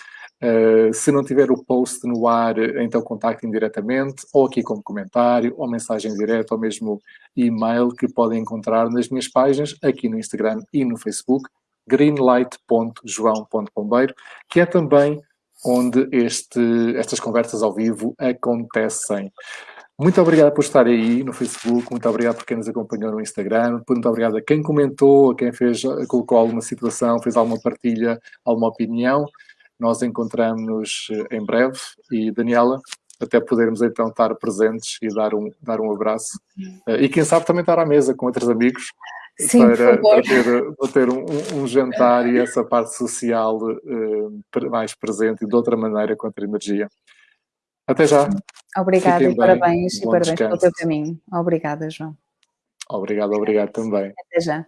Speaker 1: Uh, se não tiver o post no ar, então contactem diretamente, ou aqui como comentário, ou mensagem direta, ou mesmo e-mail que podem encontrar nas minhas páginas, aqui no Instagram e no Facebook, greenlight.joão.pombeiro, que é também onde este, estas conversas ao vivo acontecem. Muito obrigado por estar aí no Facebook, muito obrigado por quem nos acompanhou no Instagram, muito obrigado a quem comentou, a quem fez, colocou alguma situação, fez alguma partilha, alguma opinião. Nós encontramos-nos eh, em breve e, Daniela, até podermos então estar presentes e dar um, dar um abraço. Uh, e quem sabe também estar à mesa com outros amigos
Speaker 2: Sim,
Speaker 1: para, para, ter, para ter um, um, jantar e essa parte social uh, mais presente e de outra maneira com outra energia. Até já.
Speaker 2: Obrigada e parabéns, e parabéns pelo teu caminho. Obrigada, João.
Speaker 1: Obrigado, obrigado também.
Speaker 2: Até já.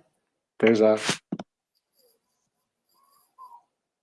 Speaker 1: Até já.